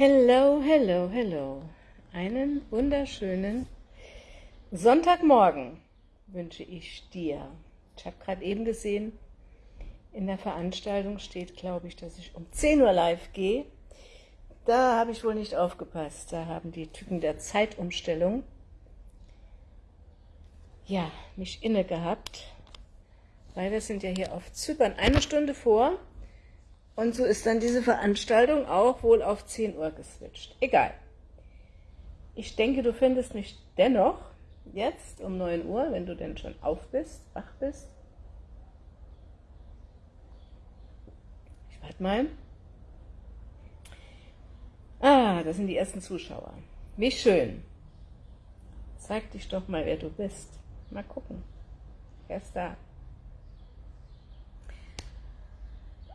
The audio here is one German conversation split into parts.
Hello, hello, hello. Einen wunderschönen Sonntagmorgen wünsche ich dir. Ich habe gerade eben gesehen, in der Veranstaltung steht, glaube ich, dass ich um 10 Uhr live gehe. Da habe ich wohl nicht aufgepasst. Da haben die Typen der Zeitumstellung ja, mich inne gehabt, weil wir sind ja hier auf Zypern eine Stunde vor und so ist dann diese Veranstaltung auch wohl auf 10 Uhr geswitcht. Egal. Ich denke, du findest mich dennoch jetzt um 9 Uhr, wenn du denn schon auf bist, wach bist. Ich warte mal. Ah, das sind die ersten Zuschauer. Wie schön. Zeig dich doch mal, wer du bist. Mal gucken. Wer ist da?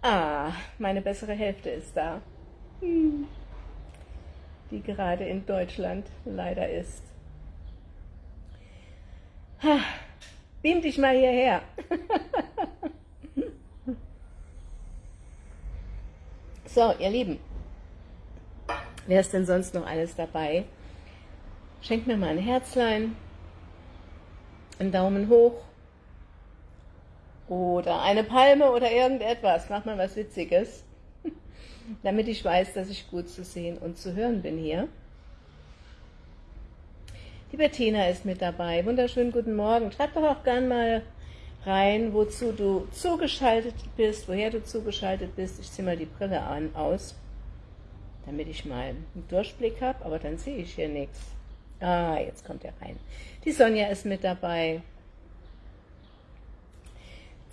Ah, meine bessere Hälfte ist da. Hm. Die gerade in Deutschland leider ist. Ha, beam dich mal hierher. so, ihr Lieben. Wer ist denn sonst noch alles dabei? Schenkt mir mal ein Herzlein, einen Daumen hoch, oder eine Palme oder irgendetwas. Mach mal was Witziges, damit ich weiß, dass ich gut zu sehen und zu hören bin hier. Die Bettina ist mit dabei. Wunderschönen guten Morgen. Schreib doch auch gern mal rein, wozu du zugeschaltet bist, woher du zugeschaltet bist. Ich ziehe mal die Brille an, aus, damit ich mal einen Durchblick habe, aber dann sehe ich hier nichts. Ah, jetzt kommt er rein. Die Sonja ist mit dabei.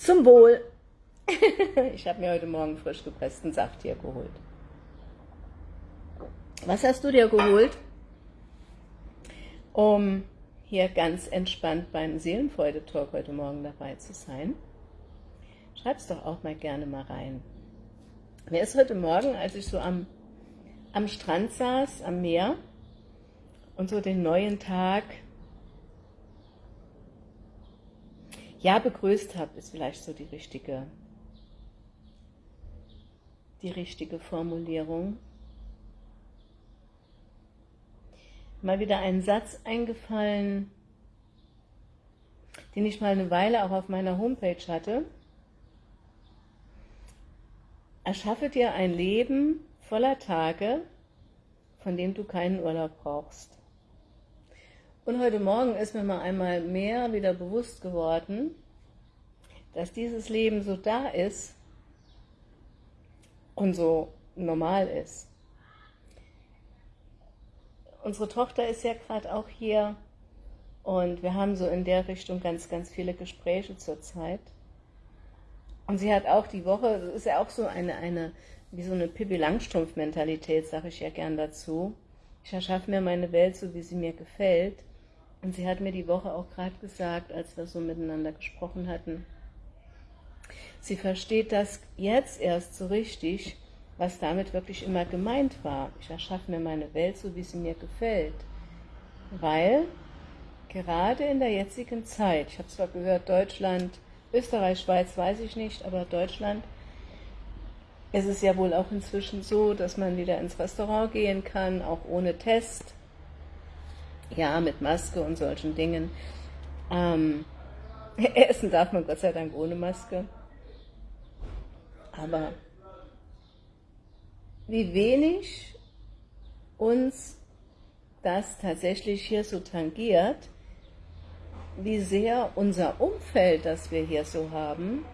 Zum Wohl. ich habe mir heute Morgen frisch gepressten Saft hier geholt. Was hast du dir geholt? Um hier ganz entspannt beim Seelenfreude-Talk heute Morgen dabei zu sein. Schreib's doch auch mal gerne mal rein. Mir ist heute Morgen, als ich so am, am Strand saß, am Meer und so den neuen Tag ja begrüßt habe, ist vielleicht so die richtige, die richtige Formulierung. Mal wieder ein Satz eingefallen, den ich mal eine Weile auch auf meiner Homepage hatte. Erschaffe dir ein Leben voller Tage, von dem du keinen Urlaub brauchst. Und heute Morgen ist mir mal einmal mehr wieder bewusst geworden, dass dieses Leben so da ist und so normal ist. Unsere Tochter ist ja gerade auch hier und wir haben so in der Richtung ganz, ganz viele Gespräche zurzeit. Und sie hat auch die Woche, ist ja auch so eine, eine wie so eine Pippi Langstrumpf-Mentalität, sage ich ja gern dazu. Ich erschaffe mir meine Welt so, wie sie mir gefällt. Und sie hat mir die Woche auch gerade gesagt, als wir so miteinander gesprochen hatten, sie versteht das jetzt erst so richtig, was damit wirklich immer gemeint war. Ich erschaffe mir meine Welt so, wie sie mir gefällt. Weil gerade in der jetzigen Zeit, ich habe zwar gehört, Deutschland, Österreich, Schweiz, weiß ich nicht, aber Deutschland, ist es ja wohl auch inzwischen so, dass man wieder ins Restaurant gehen kann, auch ohne Test ja, mit Maske und solchen Dingen. Ähm, essen darf man Gott sei Dank ohne Maske. Aber wie wenig uns das tatsächlich hier so tangiert, wie sehr unser Umfeld, das wir hier so haben,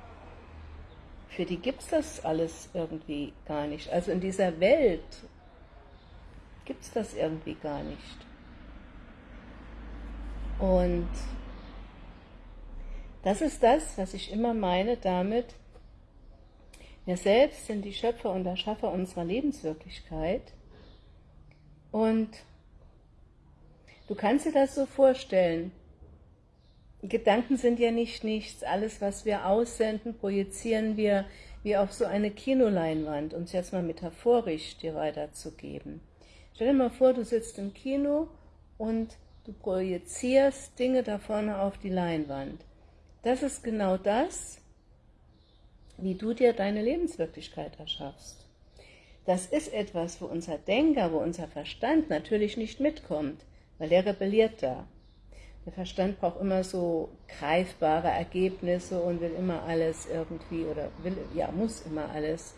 für die gibt es das alles irgendwie gar nicht. Also in dieser Welt gibt es das irgendwie gar nicht. Und das ist das, was ich immer meine damit, wir selbst sind die Schöpfer und Erschaffer unserer Lebenswirklichkeit. Und du kannst dir das so vorstellen, Gedanken sind ja nicht nichts, alles was wir aussenden, projizieren wir wie auf so eine Kinoleinwand, um es jetzt mal metaphorisch dir weiterzugeben. Stell dir mal vor, du sitzt im Kino und Du projizierst Dinge da vorne auf die Leinwand. Das ist genau das, wie du dir deine Lebenswirklichkeit erschaffst. das ist etwas, wo unser Denker, wo unser Verstand natürlich nicht mitkommt, weil der rebelliert da. Der Verstand braucht immer so greifbare Ergebnisse und will immer alles irgendwie, oder will, ja, muss immer alles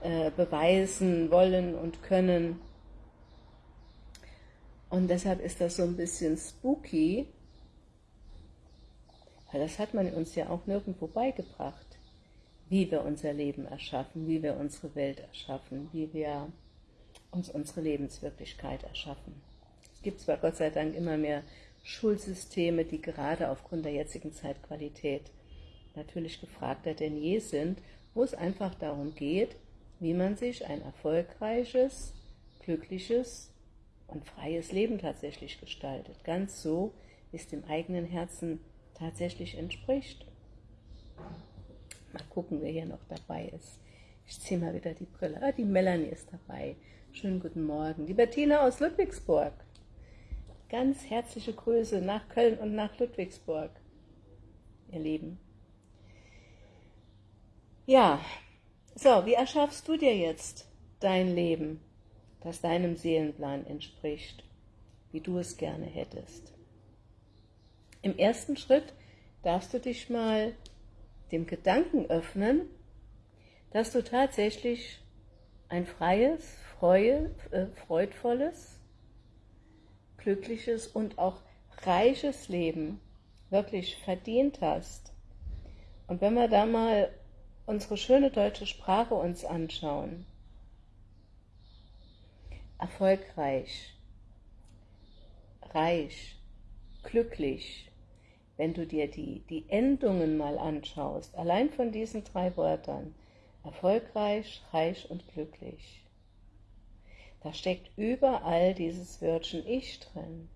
äh, beweisen, wollen und können. Und deshalb ist das so ein bisschen spooky, weil das hat man uns ja auch nirgendwo beigebracht, wie wir unser Leben erschaffen, wie wir unsere Welt erschaffen, wie wir uns unsere Lebenswirklichkeit erschaffen. Es gibt zwar Gott sei Dank immer mehr Schulsysteme, die gerade aufgrund der jetzigen Zeitqualität natürlich gefragter denn je sind, wo es einfach darum geht, wie man sich ein erfolgreiches, glückliches und freies Leben tatsächlich gestaltet. Ganz so, wie es dem eigenen Herzen tatsächlich entspricht. Mal gucken, wer hier noch dabei ist. Ich ziehe mal wieder die Brille. Ah, die Melanie ist dabei. Schönen guten Morgen. Die Bettina aus Ludwigsburg. Ganz herzliche Grüße nach Köln und nach Ludwigsburg, ihr Lieben. Ja, so, wie erschaffst du dir jetzt dein Leben, das deinem Seelenplan entspricht, wie du es gerne hättest? Im ersten Schritt darfst du dich mal dem Gedanken öffnen, dass du tatsächlich ein freies, freue, äh, freudvolles, glückliches und auch reiches Leben wirklich verdient hast. Und wenn wir da mal unsere schöne deutsche Sprache uns anschauen, erfolgreich, reich, glücklich, wenn du dir die, die Endungen mal anschaust, allein von diesen drei Wörtern, erfolgreich, reich und glücklich, da steckt überall dieses Wörtchen Ich drin.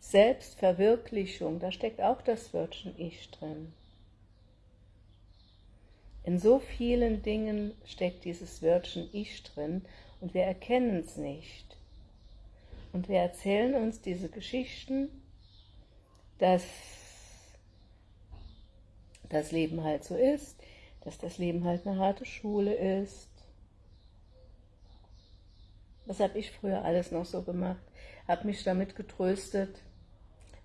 Selbstverwirklichung, da steckt auch das Wörtchen Ich drin. In so vielen Dingen steckt dieses Wörtchen Ich drin und wir erkennen es nicht. Und wir erzählen uns diese Geschichten, dass das Leben halt so ist, dass das Leben halt eine harte Schule ist, was habe ich früher alles noch so gemacht? Habe mich damit getröstet,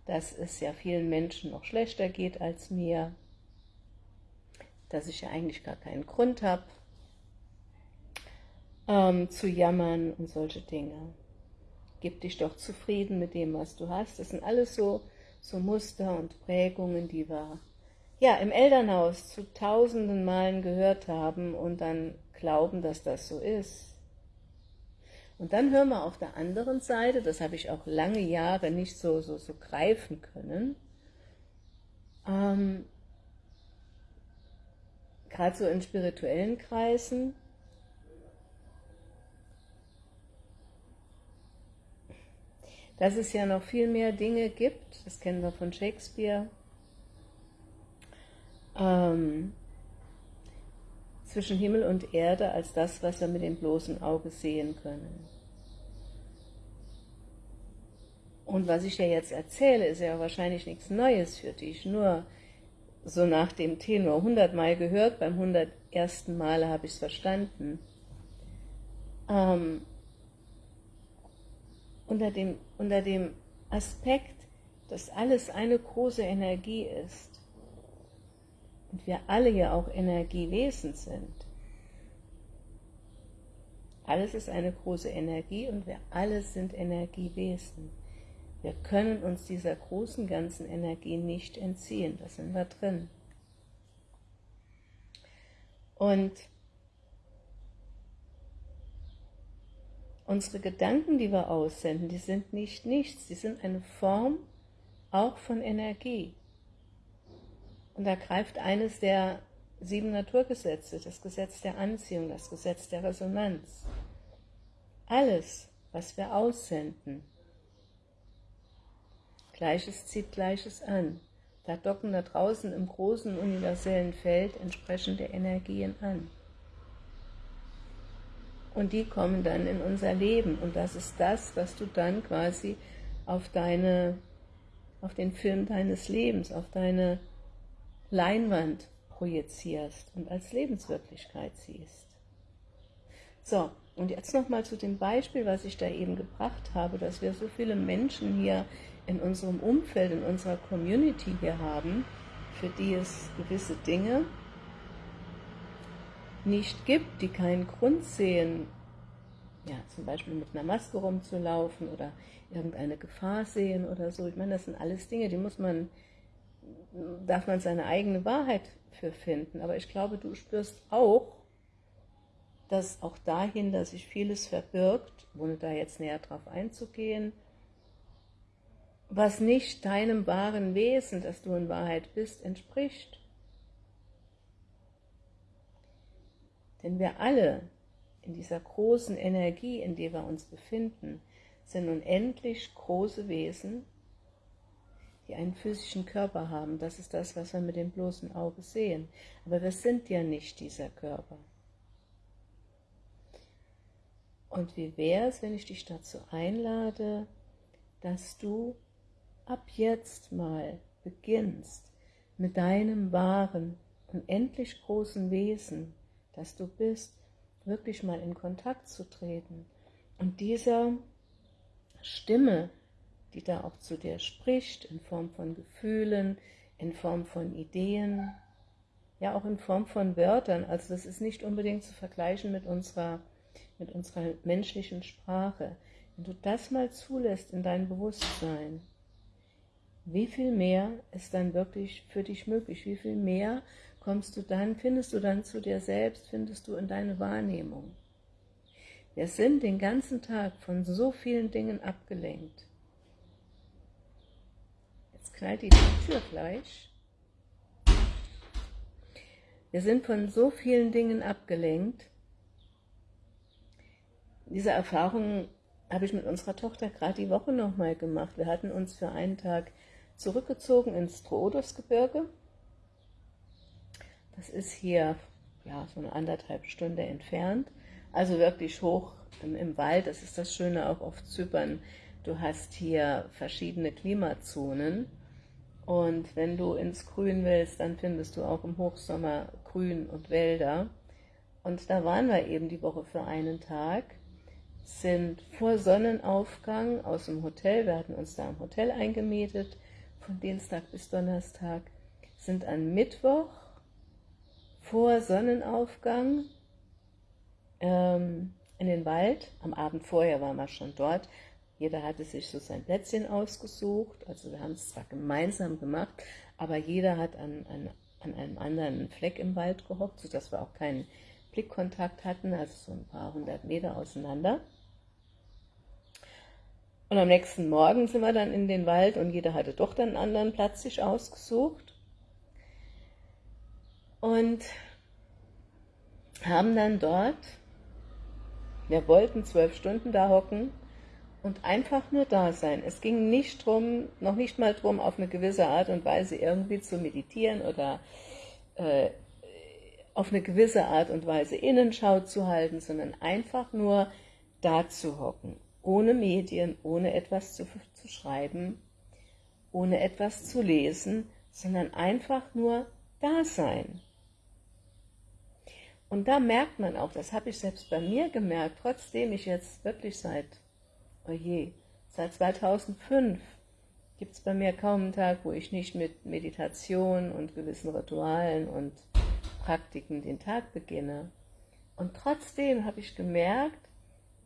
dass es ja vielen Menschen noch schlechter geht als mir, dass ich ja eigentlich gar keinen Grund habe, ähm, zu jammern und solche Dinge. Gib dich doch zufrieden mit dem, was du hast. Das sind alles so, so Muster und Prägungen, die wir ja, im Elternhaus zu tausenden Malen gehört haben und dann glauben, dass das so ist. Und dann hören wir auf der anderen Seite, das habe ich auch lange Jahre nicht so, so, so greifen können, ähm, gerade so in spirituellen Kreisen, dass es ja noch viel mehr Dinge gibt, das kennen wir von Shakespeare, ähm, zwischen Himmel und Erde als das, was wir mit dem bloßen Auge sehen können. Und was ich dir jetzt erzähle, ist ja wahrscheinlich nichts Neues für dich, nur so nach dem Tenor hundertmal gehört, beim hundertersten Male habe ich es verstanden. Ähm, unter, dem, unter dem Aspekt, dass alles eine große Energie ist und wir alle ja auch Energiewesen sind. Alles ist eine große Energie und wir alle sind Energiewesen. Wir können uns dieser großen ganzen Energie nicht entziehen, da sind wir drin. Und unsere Gedanken, die wir aussenden, die sind nicht nichts, die sind eine Form auch von Energie. Und da greift eines der sieben Naturgesetze, das Gesetz der Anziehung, das Gesetz der Resonanz. Alles, was wir aussenden, Gleiches zieht Gleiches an. Da docken da draußen im großen universellen Feld entsprechende Energien an. Und die kommen dann in unser Leben. Und das ist das, was du dann quasi auf, deine, auf den Film deines Lebens, auf deine Leinwand projizierst und als Lebenswirklichkeit siehst. So, und jetzt nochmal zu dem Beispiel, was ich da eben gebracht habe, dass wir so viele Menschen hier in unserem Umfeld, in unserer Community hier haben, für die es gewisse Dinge nicht gibt, die keinen Grund sehen, ja, zum Beispiel mit einer Maske rumzulaufen oder irgendeine Gefahr sehen oder so. Ich meine, das sind alles Dinge, die muss man, darf man seine eigene Wahrheit für finden. Aber ich glaube, du spürst auch, dass auch dahinter sich vieles verbirgt, ohne da jetzt näher drauf einzugehen, was nicht deinem wahren Wesen, das du in Wahrheit bist, entspricht. Denn wir alle in dieser großen Energie, in der wir uns befinden, sind unendlich große Wesen, die einen physischen Körper haben. Das ist das, was wir mit dem bloßen Auge sehen. Aber wir sind ja nicht dieser Körper. Und wie wäre es, wenn ich dich dazu einlade, dass du ab jetzt mal beginnst, mit deinem wahren, unendlich großen Wesen, das du bist, wirklich mal in Kontakt zu treten und dieser Stimme, die da auch zu dir spricht, in Form von Gefühlen, in Form von Ideen, ja auch in Form von Wörtern, also das ist nicht unbedingt zu vergleichen mit unserer, mit unserer menschlichen Sprache. Wenn du das mal zulässt in dein Bewusstsein, wie viel mehr ist dann wirklich für dich möglich? Wie viel mehr kommst du dann, findest du dann zu dir selbst, findest du in deine Wahrnehmung. Wir sind den ganzen Tag von so vielen Dingen abgelenkt. Jetzt knallt die Tür gleich. Wir sind von so vielen Dingen abgelenkt. Diese Erfahrung habe ich mit unserer Tochter gerade die Woche nochmal gemacht. Wir hatten uns für einen Tag zurückgezogen ins Troodosgebirge das ist hier ja, so eine anderthalb Stunde entfernt, also wirklich hoch im, im Wald. Das ist das Schöne auch auf Zypern. Du hast hier verschiedene Klimazonen und wenn du ins Grün willst, dann findest du auch im Hochsommer Grün und Wälder. Und da waren wir eben die Woche für einen Tag, sind vor Sonnenaufgang aus dem Hotel, wir hatten uns da im Hotel eingemietet, von Dienstag bis Donnerstag, sind an Mittwoch vor Sonnenaufgang ähm, in den Wald. Am Abend vorher waren wir schon dort. Jeder hatte sich so sein Plätzchen ausgesucht. Also wir haben es zwar gemeinsam gemacht, aber jeder hat an, an, an einem anderen Fleck im Wald gehockt, sodass wir auch keinen Blickkontakt hatten, also so ein paar hundert Meter auseinander. Und am nächsten Morgen sind wir dann in den Wald und jeder hatte doch dann einen anderen Platz sich ausgesucht und haben dann dort, wir wollten zwölf Stunden da hocken und einfach nur da sein. Es ging nicht drum, noch nicht mal drum, auf eine gewisse Art und Weise irgendwie zu meditieren oder äh, auf eine gewisse Art und Weise Innenschau zu halten, sondern einfach nur da zu hocken, ohne Medien, ohne etwas zu, zu schreiben, ohne etwas zu lesen, sondern einfach nur da sein. Und da merkt man auch, das habe ich selbst bei mir gemerkt, trotzdem ich jetzt wirklich seit, oh je, seit 2005 gibt es bei mir kaum einen Tag, wo ich nicht mit Meditation und gewissen Ritualen und Praktiken den Tag beginne. Und trotzdem habe ich gemerkt,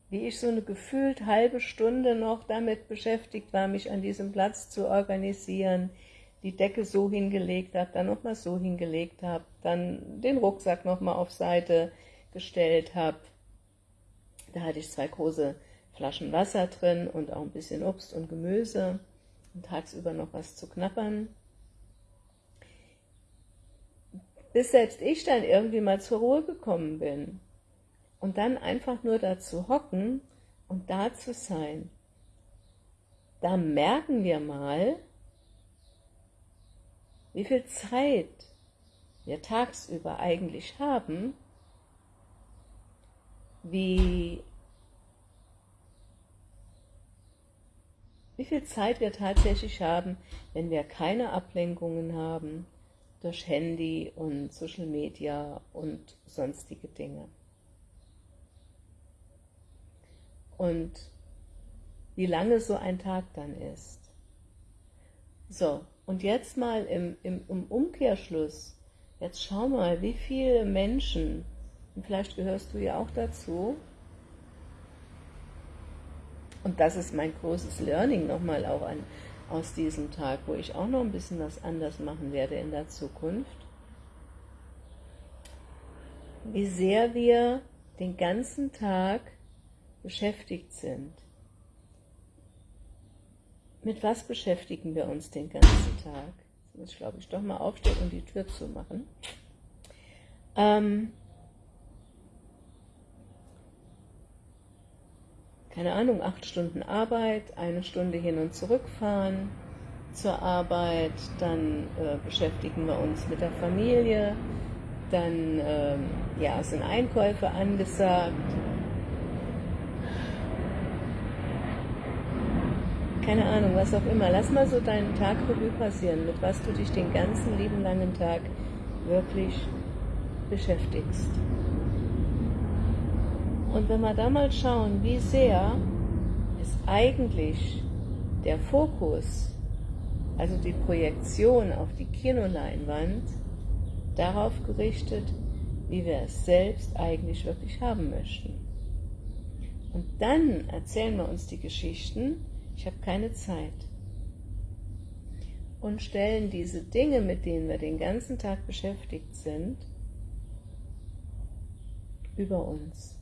wie ich so eine gefühlt halbe Stunde noch damit beschäftigt war, mich an diesem Platz zu organisieren, die Decke so hingelegt habe, dann nochmal so hingelegt habe, dann den Rucksack nochmal auf Seite gestellt habe. Da hatte ich zwei große Flaschen Wasser drin und auch ein bisschen Obst und Gemüse und tagsüber noch was zu knappern. Bis selbst ich dann irgendwie mal zur Ruhe gekommen bin. Und dann einfach nur da zu hocken und da zu sein. Da merken wir mal, wie viel Zeit wir tagsüber eigentlich haben, wie, wie viel Zeit wir tatsächlich haben, wenn wir keine Ablenkungen haben durch Handy und Social Media und sonstige Dinge. Und wie lange so ein Tag dann ist. So, und jetzt mal im, im, im Umkehrschluss, jetzt schau mal, wie viele Menschen, und vielleicht gehörst du ja auch dazu, und das ist mein großes Learning nochmal auch an, aus diesem Tag, wo ich auch noch ein bisschen was anders machen werde in der Zukunft, wie sehr wir den ganzen Tag beschäftigt sind. Mit was beschäftigen wir uns den ganzen Tag? Jetzt muss ich, glaube ich, doch mal aufstehen und die Tür zu machen. Ähm, keine Ahnung, acht Stunden Arbeit, eine Stunde hin und zurückfahren zur Arbeit, dann äh, beschäftigen wir uns mit der Familie, dann ähm, ja, sind Einkäufe angesagt, keine Ahnung, was auch immer. Lass mal so deinen Tag Revue passieren, mit was du dich den ganzen lieben langen Tag wirklich beschäftigst. Und wenn wir da mal schauen, wie sehr ist eigentlich der Fokus, also die Projektion auf die Kinoleinwand, darauf gerichtet, wie wir es selbst eigentlich wirklich haben möchten. Und dann erzählen wir uns die Geschichten, ich habe keine Zeit. Und stellen diese Dinge, mit denen wir den ganzen Tag beschäftigt sind, über uns.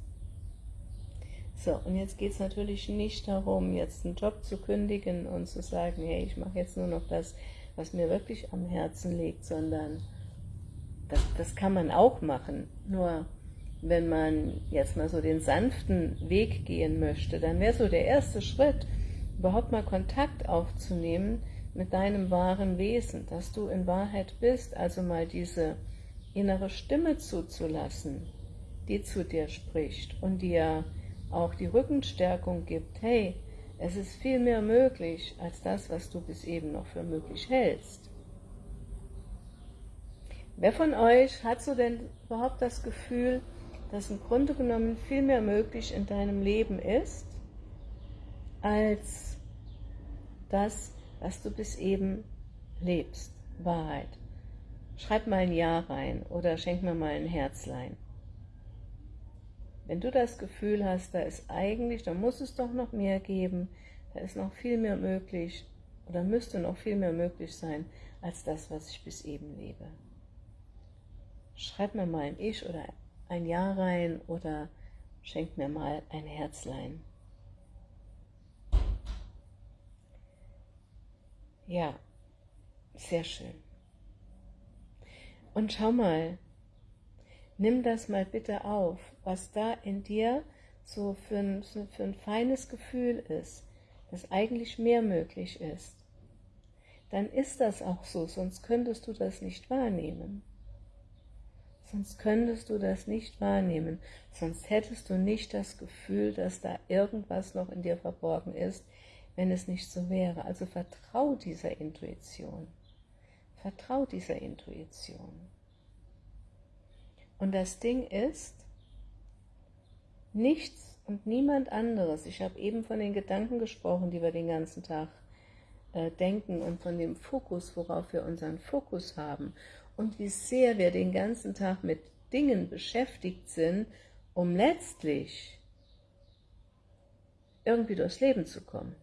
So, und jetzt geht es natürlich nicht darum, jetzt einen Job zu kündigen und zu sagen, hey, ich mache jetzt nur noch das, was mir wirklich am Herzen liegt, sondern das, das kann man auch machen. Nur wenn man jetzt mal so den sanften Weg gehen möchte, dann wäre so der erste Schritt, überhaupt mal Kontakt aufzunehmen mit deinem wahren Wesen, dass du in Wahrheit bist, also mal diese innere Stimme zuzulassen, die zu dir spricht und dir auch die Rückenstärkung gibt, hey, es ist viel mehr möglich als das, was du bis eben noch für möglich hältst. Wer von euch hat so denn überhaupt das Gefühl, dass im Grunde genommen viel mehr möglich in deinem Leben ist, als das, was du bis eben lebst. Wahrheit. Schreib mal ein Ja rein oder schenk mir mal ein Herzlein. Wenn du das Gefühl hast, da ist eigentlich, da muss es doch noch mehr geben, da ist noch viel mehr möglich oder müsste noch viel mehr möglich sein, als das, was ich bis eben lebe. Schreib mir mal ein Ich oder ein Ja rein oder schenk mir mal ein Herzlein. Ja, sehr schön. Und schau mal, nimm das mal bitte auf, was da in dir so für ein, für ein feines Gefühl ist, dass eigentlich mehr möglich ist. Dann ist das auch so, sonst könntest du das nicht wahrnehmen. Sonst könntest du das nicht wahrnehmen, sonst hättest du nicht das Gefühl, dass da irgendwas noch in dir verborgen ist, wenn es nicht so wäre. Also vertrau dieser Intuition. Vertrau dieser Intuition. Und das Ding ist, nichts und niemand anderes, ich habe eben von den Gedanken gesprochen, die wir den ganzen Tag äh, denken und von dem Fokus, worauf wir unseren Fokus haben und wie sehr wir den ganzen Tag mit Dingen beschäftigt sind, um letztlich irgendwie durchs Leben zu kommen.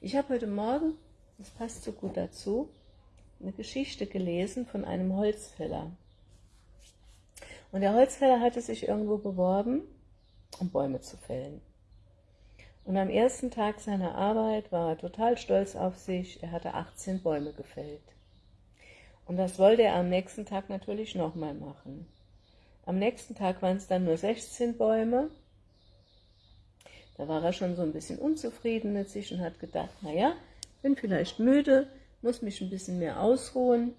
Ich habe heute Morgen, das passt so gut dazu, eine Geschichte gelesen von einem Holzfäller. Und der Holzfäller hatte sich irgendwo beworben, um Bäume zu fällen. Und am ersten Tag seiner Arbeit war er total stolz auf sich, er hatte 18 Bäume gefällt. Und das wollte er am nächsten Tag natürlich nochmal machen. Am nächsten Tag waren es dann nur 16 Bäume da war er schon so ein bisschen unzufrieden mit sich und hat gedacht, naja, bin vielleicht müde, muss mich ein bisschen mehr ausruhen.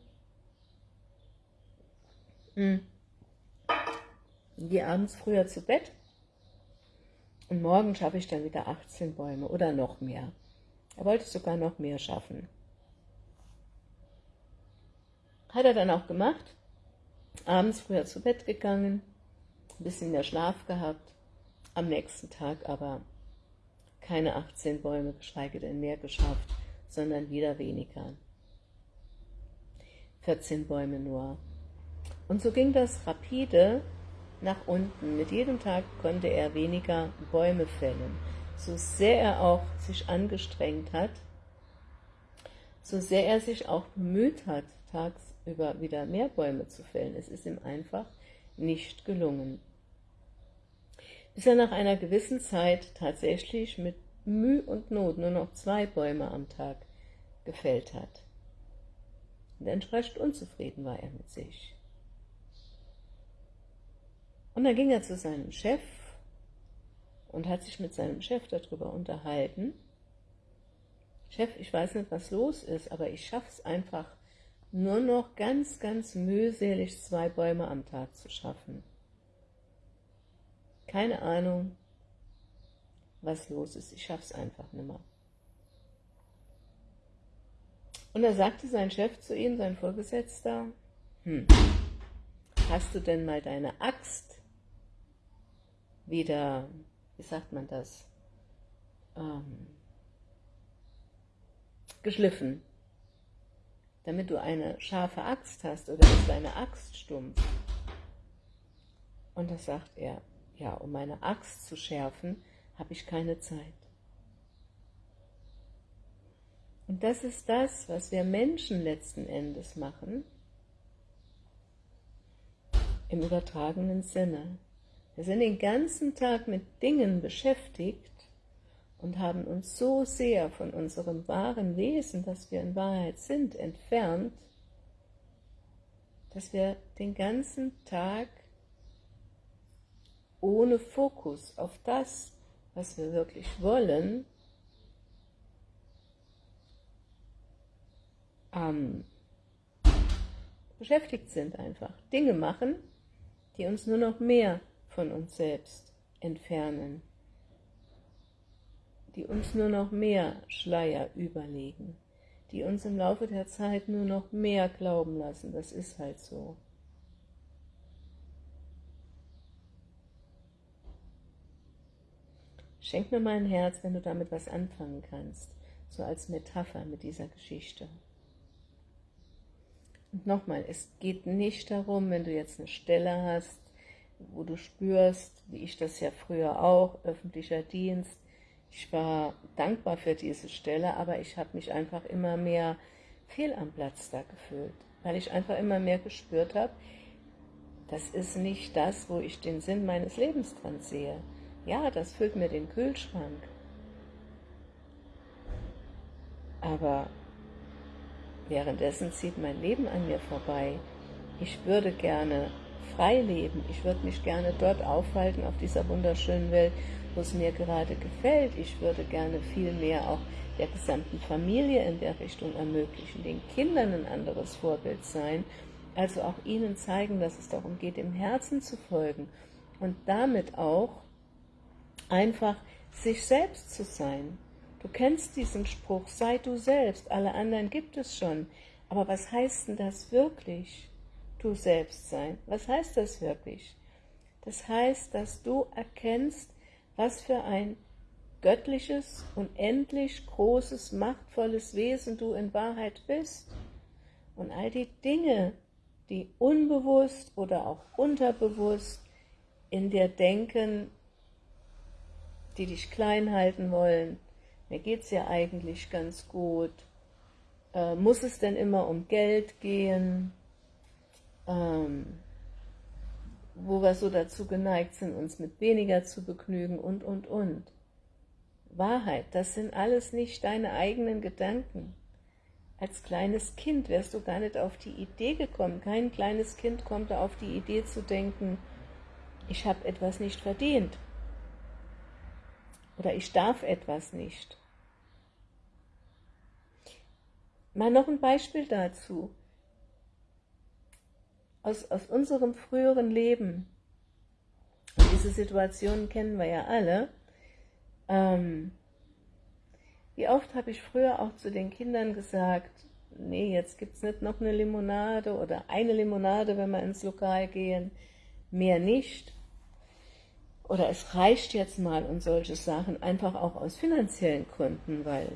Hm. Gehe abends früher zu Bett und morgen schaffe ich dann wieder 18 Bäume oder noch mehr. Er wollte sogar noch mehr schaffen. Hat er dann auch gemacht. Abends früher zu Bett gegangen, ein bisschen mehr Schlaf gehabt am nächsten Tag aber keine 18 Bäume, geschweige denn mehr geschafft, sondern wieder weniger. 14 Bäume nur. Und so ging das rapide nach unten. Mit jedem Tag konnte er weniger Bäume fällen. So sehr er auch sich angestrengt hat, so sehr er sich auch bemüht hat, tagsüber wieder mehr Bäume zu fällen. Es ist ihm einfach nicht gelungen. Bis er nach einer gewissen Zeit tatsächlich mit Mühe und Not nur noch zwei Bäume am Tag gefällt hat. Und entsprechend unzufrieden war er mit sich. Und dann ging er zu seinem Chef und hat sich mit seinem Chef darüber unterhalten. Chef, ich weiß nicht, was los ist, aber ich schaffe es einfach nur noch ganz, ganz mühselig, zwei Bäume am Tag zu schaffen. Keine Ahnung, was los ist. Ich schaffe es einfach nicht mehr. Und da sagte sein Chef zu ihm, sein Vorgesetzter, hm, hast du denn mal deine Axt wieder, wie sagt man das, ähm, geschliffen, damit du eine scharfe Axt hast, oder ist deine Axt stumpf? Und da sagt er, ja, um meine Axt zu schärfen, habe ich keine Zeit. Und das ist das, was wir Menschen letzten Endes machen, im übertragenen Sinne. Wir sind den ganzen Tag mit Dingen beschäftigt und haben uns so sehr von unserem wahren Wesen, das wir in Wahrheit sind, entfernt, dass wir den ganzen Tag ohne Fokus auf das, was wir wirklich wollen, ähm, beschäftigt sind einfach. Dinge machen, die uns nur noch mehr von uns selbst entfernen, die uns nur noch mehr Schleier überlegen, die uns im Laufe der Zeit nur noch mehr glauben lassen, das ist halt so. Schenk mir mal ein Herz, wenn du damit was anfangen kannst, so als Metapher mit dieser Geschichte. Und nochmal, es geht nicht darum, wenn du jetzt eine Stelle hast, wo du spürst, wie ich das ja früher auch, öffentlicher Dienst, ich war dankbar für diese Stelle, aber ich habe mich einfach immer mehr fehl am Platz da gefühlt, weil ich einfach immer mehr gespürt habe, das ist nicht das, wo ich den Sinn meines Lebens dran sehe. Ja, das füllt mir den Kühlschrank. Aber Währenddessen zieht mein Leben an mir vorbei. Ich würde gerne frei leben. Ich würde mich gerne dort aufhalten, auf dieser wunderschönen Welt, wo es mir gerade gefällt. Ich würde gerne viel mehr auch der gesamten Familie in der Richtung ermöglichen, den Kindern ein anderes Vorbild sein, also auch ihnen zeigen, dass es darum geht, im Herzen zu folgen und damit auch einfach sich selbst zu sein. Du kennst diesen Spruch, sei du selbst, alle anderen gibt es schon. Aber was heißt denn das wirklich, du selbst sein? Was heißt das wirklich? Das heißt, dass du erkennst, was für ein göttliches, unendlich großes, machtvolles Wesen du in Wahrheit bist. Und all die Dinge, die unbewusst oder auch unterbewusst in dir denken, die dich klein halten wollen, mir geht es ja eigentlich ganz gut. Äh, muss es denn immer um Geld gehen? Ähm, wo wir so dazu geneigt sind, uns mit weniger zu begnügen und, und, und. Wahrheit, das sind alles nicht deine eigenen Gedanken. Als kleines Kind wärst du gar nicht auf die Idee gekommen. Kein kleines Kind kommt auf die Idee zu denken, ich habe etwas nicht verdient oder ich darf etwas nicht. Mal noch ein Beispiel dazu. Aus, aus unserem früheren Leben, diese Situationen kennen wir ja alle, ähm, wie oft habe ich früher auch zu den Kindern gesagt, nee, jetzt gibt es nicht noch eine Limonade oder eine Limonade, wenn wir ins Lokal gehen, mehr nicht. Oder es reicht jetzt mal und solche Sachen, einfach auch aus finanziellen Gründen, weil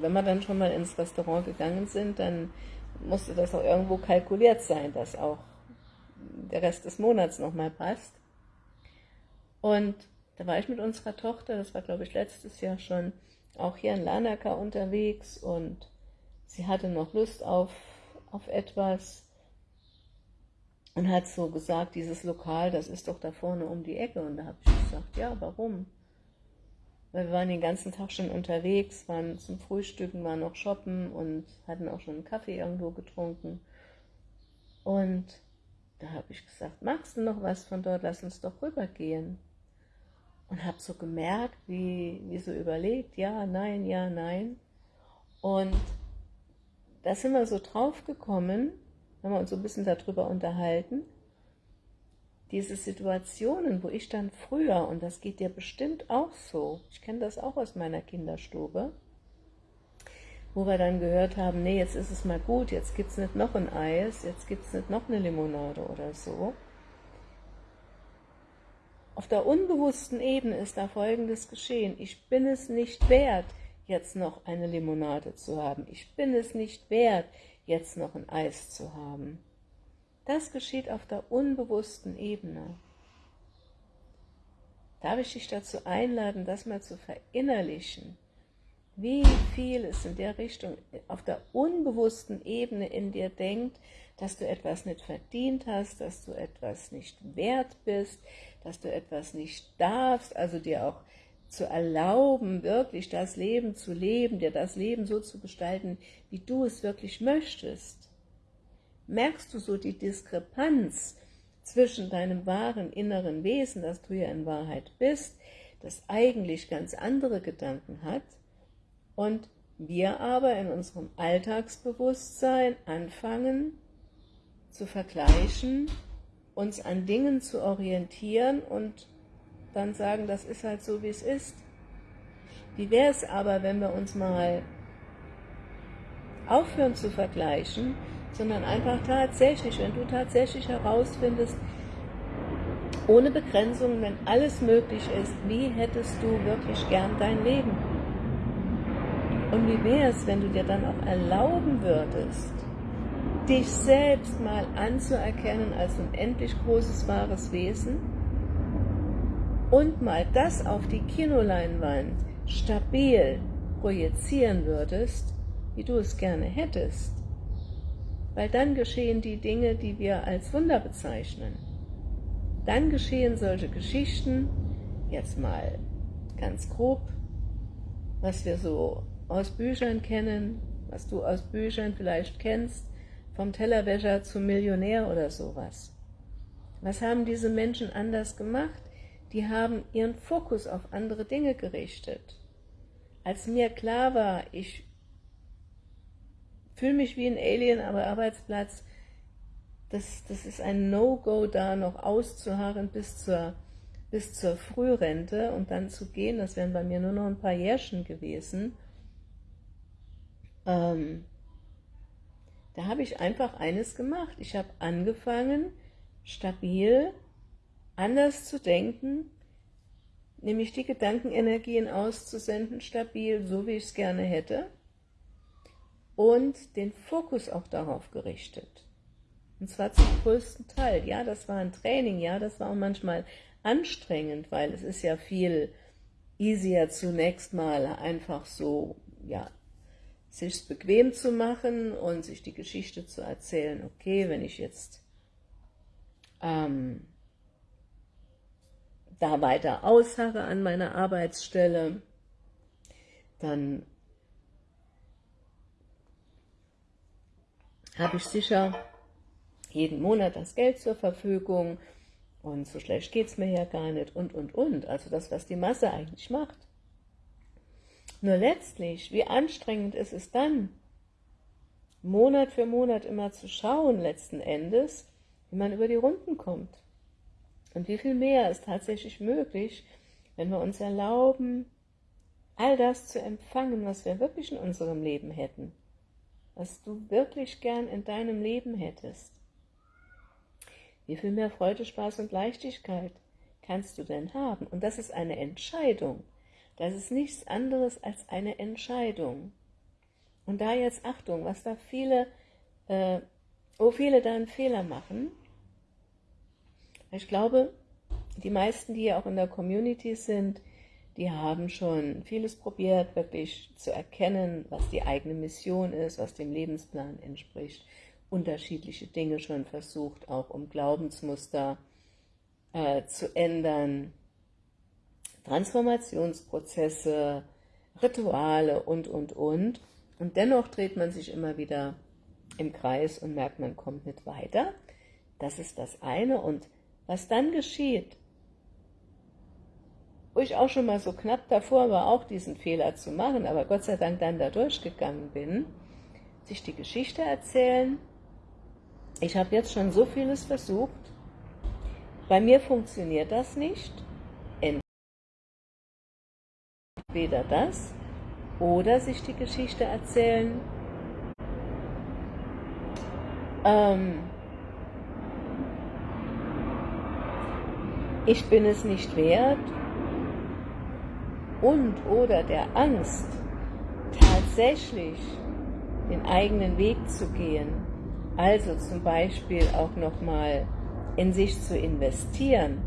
wenn wir dann schon mal ins Restaurant gegangen sind, dann musste das auch irgendwo kalkuliert sein, dass auch der Rest des Monats nochmal passt. Und da war ich mit unserer Tochter, das war glaube ich letztes Jahr schon, auch hier in Lanaka unterwegs und sie hatte noch Lust auf, auf etwas und hat so gesagt, dieses Lokal, das ist doch da vorne um die Ecke. Und da habe ich gesagt, ja, warum? Weil wir waren den ganzen Tag schon unterwegs, waren zum Frühstücken, waren noch shoppen und hatten auch schon einen Kaffee irgendwo getrunken. Und da habe ich gesagt, magst du noch was von dort, lass uns doch rübergehen. Und habe so gemerkt, wie, wie so überlegt, ja, nein, ja, nein. Und da sind wir so drauf gekommen, haben wir uns so ein bisschen darüber unterhalten, diese Situationen, wo ich dann früher, und das geht dir bestimmt auch so, ich kenne das auch aus meiner Kinderstube, wo wir dann gehört haben, nee, jetzt ist es mal gut, jetzt gibt es nicht noch ein Eis, jetzt gibt es nicht noch eine Limonade oder so. Auf der unbewussten Ebene ist da Folgendes geschehen. Ich bin es nicht wert, jetzt noch eine Limonade zu haben. Ich bin es nicht wert, jetzt noch ein Eis zu haben. Das geschieht auf der unbewussten Ebene. Darf ich dich dazu einladen, das mal zu verinnerlichen, wie viel es in der Richtung auf der unbewussten Ebene in dir denkt, dass du etwas nicht verdient hast, dass du etwas nicht wert bist, dass du etwas nicht darfst, also dir auch zu erlauben, wirklich das Leben zu leben, dir das Leben so zu gestalten, wie du es wirklich möchtest. Merkst du so die Diskrepanz zwischen deinem wahren inneren Wesen, das du ja in Wahrheit bist, das eigentlich ganz andere Gedanken hat, und wir aber in unserem Alltagsbewusstsein anfangen zu vergleichen, uns an Dingen zu orientieren und dann sagen, das ist halt so, wie es ist. Wie wäre es aber, wenn wir uns mal aufhören zu vergleichen, sondern einfach tatsächlich, wenn du tatsächlich herausfindest, ohne Begrenzungen, wenn alles möglich ist, wie hättest du wirklich gern dein Leben? Und wie wäre es, wenn du dir dann auch erlauben würdest, dich selbst mal anzuerkennen als unendlich großes, wahres Wesen und mal das auf die Kinoleinwand stabil projizieren würdest, wie du es gerne hättest, weil dann geschehen die Dinge, die wir als Wunder bezeichnen. Dann geschehen solche Geschichten, jetzt mal ganz grob, was wir so aus Büchern kennen, was du aus Büchern vielleicht kennst, vom Tellerwäscher zum Millionär oder sowas. Was haben diese Menschen anders gemacht? Die haben ihren Fokus auf andere Dinge gerichtet. Als mir klar war, ich fühle mich wie ein Alien am Arbeitsplatz, das, das ist ein No-Go da, noch auszuharren bis zur, bis zur Frührente und dann zu gehen, das wären bei mir nur noch ein paar Jährchen gewesen, ähm, da habe ich einfach eines gemacht. Ich habe angefangen, stabil anders zu denken, nämlich die Gedankenenergien auszusenden, stabil, so wie ich es gerne hätte, und den Fokus auch darauf gerichtet. Und zwar zum größten Teil. Ja, das war ein Training, ja, das war auch manchmal anstrengend, weil es ist ja viel easier zunächst mal einfach so, ja, sich bequem zu machen und sich die Geschichte zu erzählen, okay, wenn ich jetzt ähm, da weiter ausharre an meiner Arbeitsstelle, dann habe ich sicher jeden Monat das Geld zur Verfügung und so schlecht geht es mir ja gar nicht und, und, und. Also das, was die Masse eigentlich macht. Nur letztlich, wie anstrengend ist es dann, Monat für Monat immer zu schauen, letzten Endes, wie man über die Runden kommt. Und wie viel mehr ist tatsächlich möglich, wenn wir uns erlauben, all das zu empfangen, was wir wirklich in unserem Leben hätten, was du wirklich gern in deinem Leben hättest. Wie viel mehr Freude, Spaß und Leichtigkeit, kannst du denn haben? Und das ist eine Entscheidung. Das ist nichts anderes als eine Entscheidung. Und da jetzt Achtung, was da viele, äh, wo viele da einen Fehler machen. Ich glaube, die meisten, die ja auch in der Community sind, die haben schon vieles probiert, wirklich zu erkennen, was die eigene Mission ist, was dem Lebensplan entspricht, unterschiedliche Dinge schon versucht, auch um Glaubensmuster äh, zu ändern, Transformationsprozesse, Rituale und, und, und. Und dennoch dreht man sich immer wieder im Kreis und merkt, man kommt nicht weiter. Das ist das eine. Und was dann geschieht, wo ich auch schon mal so knapp davor war, auch diesen Fehler zu machen, aber Gott sei Dank dann da durchgegangen bin, sich die Geschichte erzählen. Ich habe jetzt schon so vieles versucht. Bei mir funktioniert das nicht. Entweder das oder sich die Geschichte erzählen. Ähm, ich bin es nicht wert und oder der Angst, tatsächlich den eigenen Weg zu gehen, also zum Beispiel auch nochmal in sich zu investieren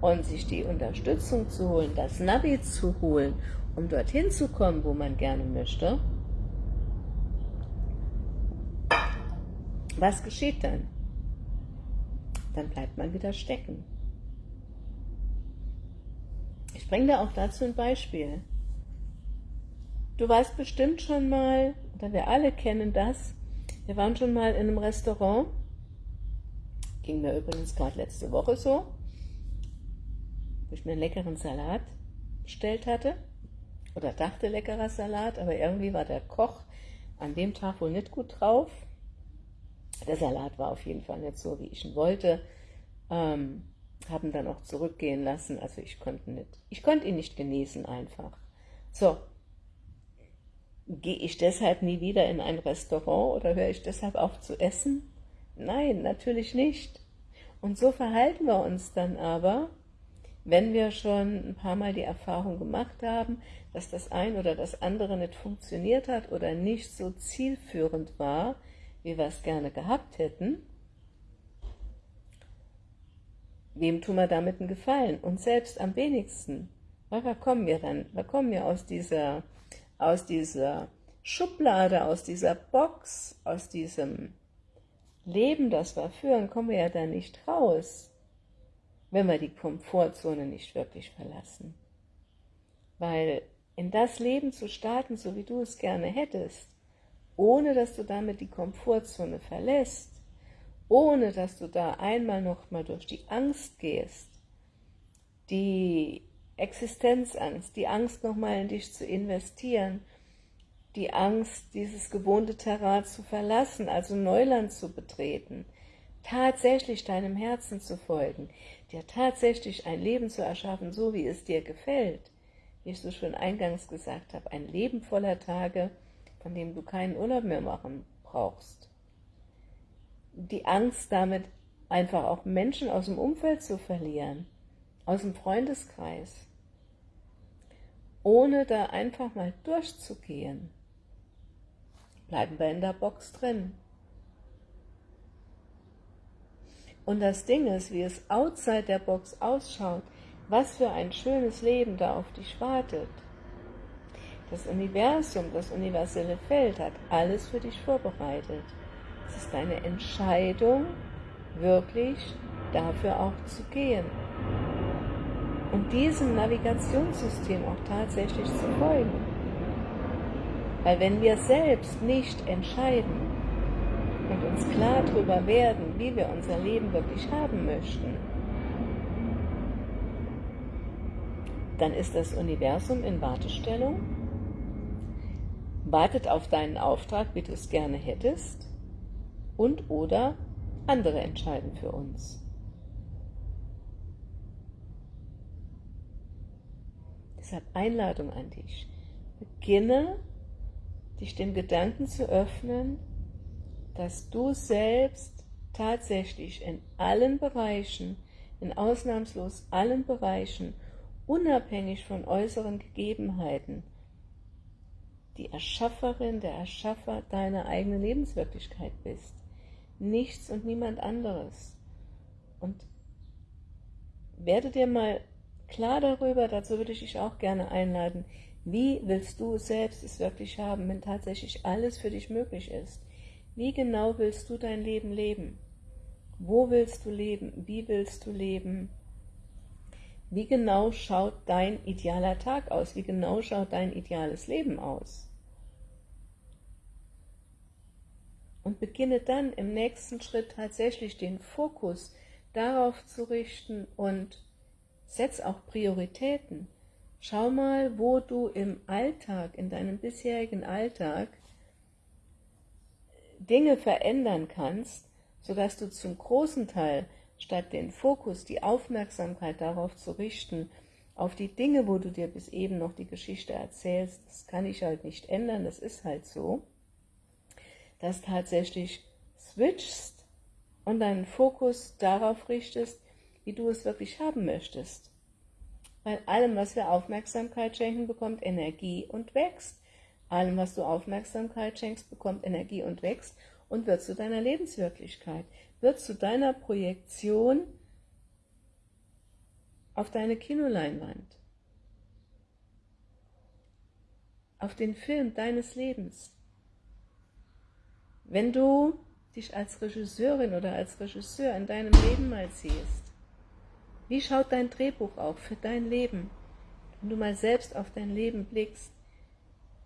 und sich die Unterstützung zu holen, das Navi zu holen, um dorthin zu kommen, wo man gerne möchte, was geschieht dann? Dann bleibt man wieder stecken. Ich bringe da auch dazu ein Beispiel. Du weißt bestimmt schon mal, oder wir alle kennen das, wir waren schon mal in einem Restaurant, ging mir übrigens gerade letzte Woche so, wo ich mir einen leckeren Salat bestellt hatte, oder dachte leckerer Salat, aber irgendwie war der Koch an dem Tag wohl nicht gut drauf. Der Salat war auf jeden Fall nicht so, wie ich ihn wollte. Ähm, haben dann auch zurückgehen lassen. Also ich konnte nicht, ich konnte ihn nicht genießen einfach. So, gehe ich deshalb nie wieder in ein Restaurant oder höre ich deshalb auf zu essen? Nein, natürlich nicht. Und so verhalten wir uns dann aber, wenn wir schon ein paar Mal die Erfahrung gemacht haben, dass das ein oder das andere nicht funktioniert hat oder nicht so zielführend war, wie wir es gerne gehabt hätten, Wem tun wir damit einen Gefallen? Uns selbst am wenigsten. Wir kommen ja dann, wir kommen ja aus dieser, aus dieser Schublade, aus dieser Box, aus diesem Leben, das wir führen, kommen wir ja da nicht raus, wenn wir die Komfortzone nicht wirklich verlassen. Weil in das Leben zu starten, so wie du es gerne hättest, ohne dass du damit die Komfortzone verlässt, ohne dass du da einmal noch mal durch die Angst gehst, die Existenzangst, die Angst noch mal in dich zu investieren, die Angst, dieses gewohnte Terrain zu verlassen, also Neuland zu betreten, tatsächlich deinem Herzen zu folgen, dir tatsächlich ein Leben zu erschaffen, so wie es dir gefällt, wie ich so schon eingangs gesagt habe, ein Leben voller Tage, von dem du keinen Urlaub mehr machen brauchst die Angst damit einfach auch Menschen aus dem Umfeld zu verlieren, aus dem Freundeskreis, ohne da einfach mal durchzugehen, bleiben wir in der Box drin. Und das Ding ist, wie es outside der Box ausschaut, was für ein schönes Leben da auf dich wartet. Das Universum, das universelle Feld hat alles für dich vorbereitet. Es ist deine Entscheidung, wirklich dafür auch zu gehen. Und diesem Navigationssystem auch tatsächlich zu folgen. Weil wenn wir selbst nicht entscheiden und uns klar darüber werden, wie wir unser Leben wirklich haben möchten, dann ist das Universum in Wartestellung, wartet auf deinen Auftrag, wie du es gerne hättest, und oder andere entscheiden für uns. Deshalb Einladung an dich. Beginne dich dem Gedanken zu öffnen, dass du selbst tatsächlich in allen Bereichen in ausnahmslos allen Bereichen, unabhängig von äußeren Gegebenheiten, die Erschafferin, der Erschaffer deiner eigenen Lebenswirklichkeit bist. Nichts und niemand anderes. Und werde dir mal klar darüber, dazu würde ich dich auch gerne einladen, wie willst du selbst es wirklich haben, wenn tatsächlich alles für dich möglich ist? Wie genau willst du dein Leben leben? Wo willst du leben? Wie willst du leben? Wie genau schaut dein idealer Tag aus? Wie genau schaut dein ideales Leben aus? Und beginne dann im nächsten Schritt tatsächlich den Fokus darauf zu richten und setz auch Prioritäten. Schau mal, wo du im Alltag, in deinem bisherigen Alltag, Dinge verändern kannst, sodass du zum großen Teil statt den Fokus, die Aufmerksamkeit darauf zu richten, auf die Dinge, wo du dir bis eben noch die Geschichte erzählst, das kann ich halt nicht ändern, das ist halt so, dass tatsächlich switchst und deinen Fokus darauf richtest, wie du es wirklich haben möchtest. Weil allem, was wir Aufmerksamkeit schenken, bekommt Energie und wächst. Allem, was du Aufmerksamkeit schenkst, bekommt Energie und wächst und wird zu deiner Lebenswirklichkeit, wird zu deiner Projektion auf deine Kinoleinwand, auf den Film deines Lebens. Wenn du dich als Regisseurin oder als Regisseur in deinem Leben mal siehst, wie schaut dein Drehbuch auf für dein Leben? Wenn du mal selbst auf dein Leben blickst,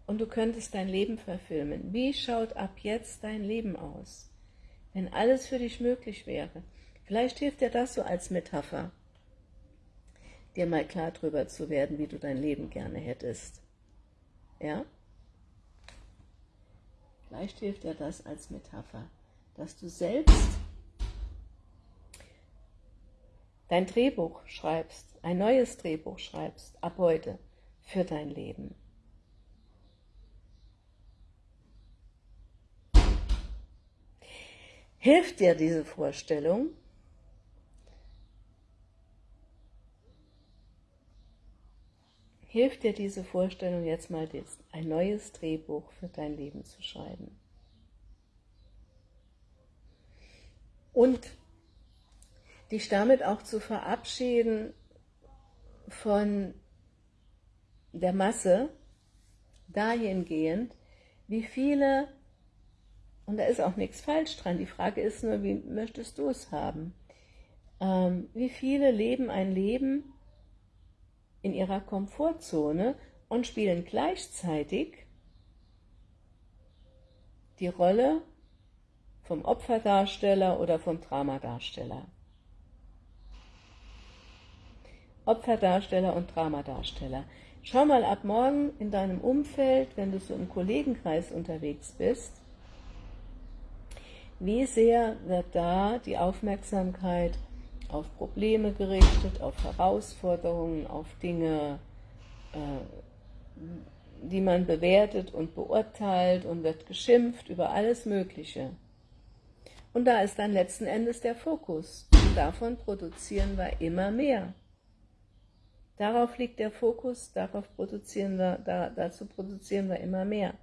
und du könntest dein Leben verfilmen. Wie schaut ab jetzt dein Leben aus, wenn alles für dich möglich wäre? Vielleicht hilft dir das so als Metapher, dir mal klar drüber zu werden, wie du dein Leben gerne hättest. Ja? Vielleicht hilft dir das als Metapher, dass du selbst dein Drehbuch schreibst, ein neues Drehbuch schreibst, ab heute, für dein Leben. Hilft dir diese Vorstellung? Hilft dir diese Vorstellung jetzt mal ein neues Drehbuch für dein Leben zu schreiben? Und dich damit auch zu verabschieden von der Masse, dahingehend, wie viele und da ist auch nichts falsch dran. Die Frage ist nur, wie möchtest du es haben? Ähm, wie viele leben ein Leben in ihrer Komfortzone und spielen gleichzeitig die Rolle vom Opferdarsteller oder vom Dramadarsteller. Opferdarsteller und Dramadarsteller. Schau mal ab morgen in deinem Umfeld, wenn du so im Kollegenkreis unterwegs bist, wie sehr wird da die Aufmerksamkeit auf Probleme gerichtet, auf Herausforderungen, auf Dinge, äh, die man bewertet und beurteilt und wird geschimpft über alles Mögliche. Und da ist dann letzten Endes der Fokus. Und davon produzieren wir immer mehr. Darauf liegt der Fokus, darauf produzieren wir, da, dazu produzieren wir immer mehr.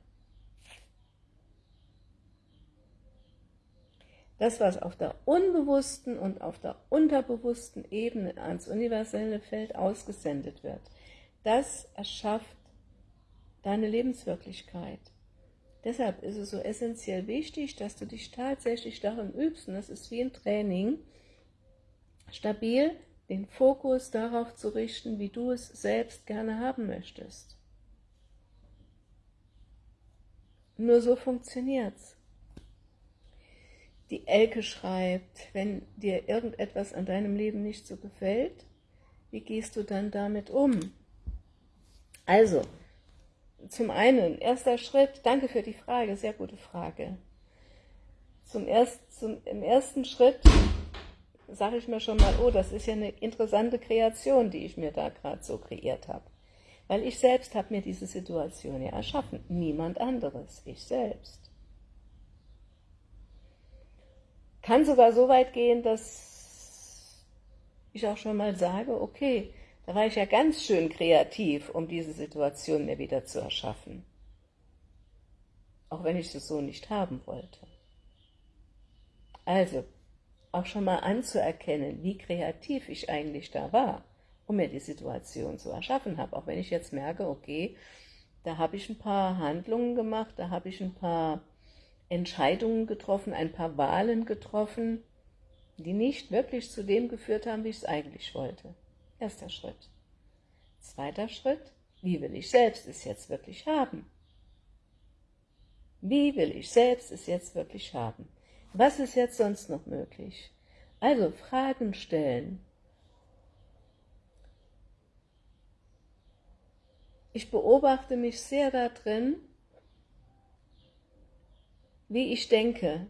Das, was auf der unbewussten und auf der unterbewussten Ebene ans universelle Feld ausgesendet wird, das erschafft deine Lebenswirklichkeit. Deshalb ist es so essentiell wichtig, dass du dich tatsächlich darin übst, und das ist wie ein Training, stabil den Fokus darauf zu richten, wie du es selbst gerne haben möchtest. Nur so funktioniert es die Elke schreibt, wenn dir irgendetwas an deinem Leben nicht so gefällt, wie gehst du dann damit um? Also, zum einen, erster Schritt, danke für die Frage, sehr gute Frage. Zum erst, zum, Im ersten Schritt sage ich mir schon mal, oh, das ist ja eine interessante Kreation, die ich mir da gerade so kreiert habe. Weil ich selbst habe mir diese Situation ja erschaffen, niemand anderes, ich selbst. Kann sogar so weit gehen, dass ich auch schon mal sage, okay, da war ich ja ganz schön kreativ, um diese Situation mir wieder zu erschaffen. Auch wenn ich es so nicht haben wollte. Also, auch schon mal anzuerkennen, wie kreativ ich eigentlich da war, um mir die Situation zu erschaffen habe. Auch wenn ich jetzt merke, okay, da habe ich ein paar Handlungen gemacht, da habe ich ein paar Entscheidungen getroffen, ein paar Wahlen getroffen, die nicht wirklich zu dem geführt haben, wie ich es eigentlich wollte. Erster Schritt. Zweiter Schritt, wie will ich selbst es jetzt wirklich haben? Wie will ich selbst es jetzt wirklich haben? Was ist jetzt sonst noch möglich? Also Fragen stellen. Ich beobachte mich sehr darin, wie ich denke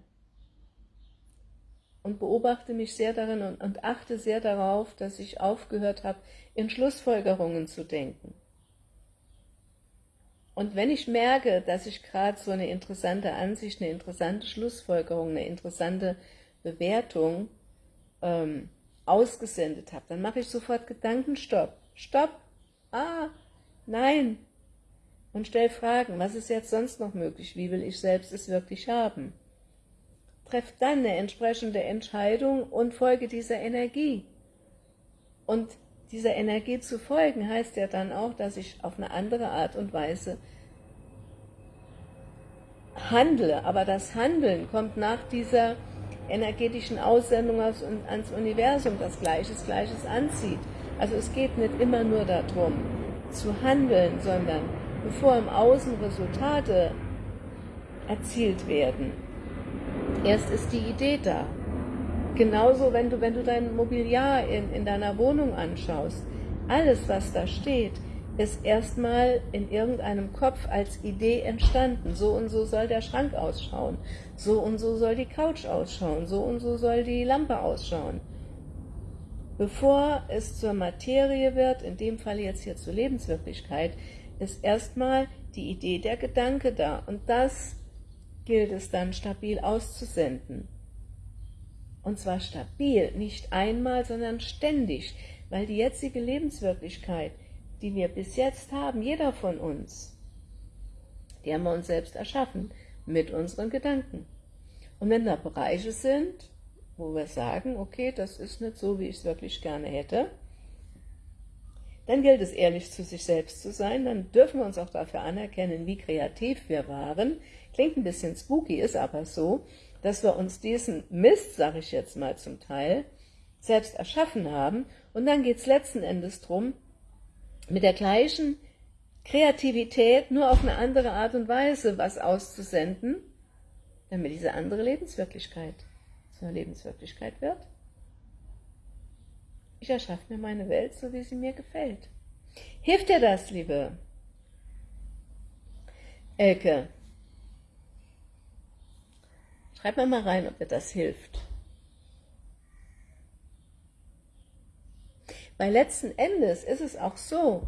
und beobachte mich sehr darin und, und achte sehr darauf, dass ich aufgehört habe, in Schlussfolgerungen zu denken. Und wenn ich merke, dass ich gerade so eine interessante Ansicht, eine interessante Schlussfolgerung, eine interessante Bewertung ähm, ausgesendet habe, dann mache ich sofort Gedankenstopp. Stopp! Ah, nein! Und stelle Fragen, was ist jetzt sonst noch möglich? Wie will ich selbst es wirklich haben? Treff dann eine entsprechende Entscheidung und folge dieser Energie. Und dieser Energie zu folgen, heißt ja dann auch, dass ich auf eine andere Art und Weise handle. Aber das Handeln kommt nach dieser energetischen Aussendung ans Universum, das Gleiches Gleiches anzieht. Also es geht nicht immer nur darum, zu handeln, sondern bevor im Außen Resultate erzielt werden, erst ist die Idee da. Genauso, wenn du, wenn du dein Mobiliar in, in deiner Wohnung anschaust, alles, was da steht, ist erstmal in irgendeinem Kopf als Idee entstanden. So und so soll der Schrank ausschauen, so und so soll die Couch ausschauen, so und so soll die Lampe ausschauen. Bevor es zur Materie wird, in dem Fall jetzt hier zur Lebenswirklichkeit, ist erstmal die Idee der Gedanke da. Und das gilt es dann stabil auszusenden. Und zwar stabil, nicht einmal, sondern ständig, weil die jetzige Lebenswirklichkeit, die wir bis jetzt haben, jeder von uns, die haben wir uns selbst erschaffen, mit unseren Gedanken. Und wenn da Bereiche sind, wo wir sagen, okay, das ist nicht so, wie ich es wirklich gerne hätte, dann gilt es ehrlich zu sich selbst zu sein, dann dürfen wir uns auch dafür anerkennen, wie kreativ wir waren. Klingt ein bisschen spooky, ist aber so, dass wir uns diesen Mist, sage ich jetzt mal zum Teil, selbst erschaffen haben. Und dann geht es letzten Endes darum, mit der gleichen Kreativität nur auf eine andere Art und Weise was auszusenden, damit diese andere Lebenswirklichkeit zu einer Lebenswirklichkeit wird. Ich erschaffe mir meine Welt, so wie sie mir gefällt. Hilft dir das, liebe Elke? Schreib mir mal rein, ob dir das hilft. Weil letzten Endes ist es auch so,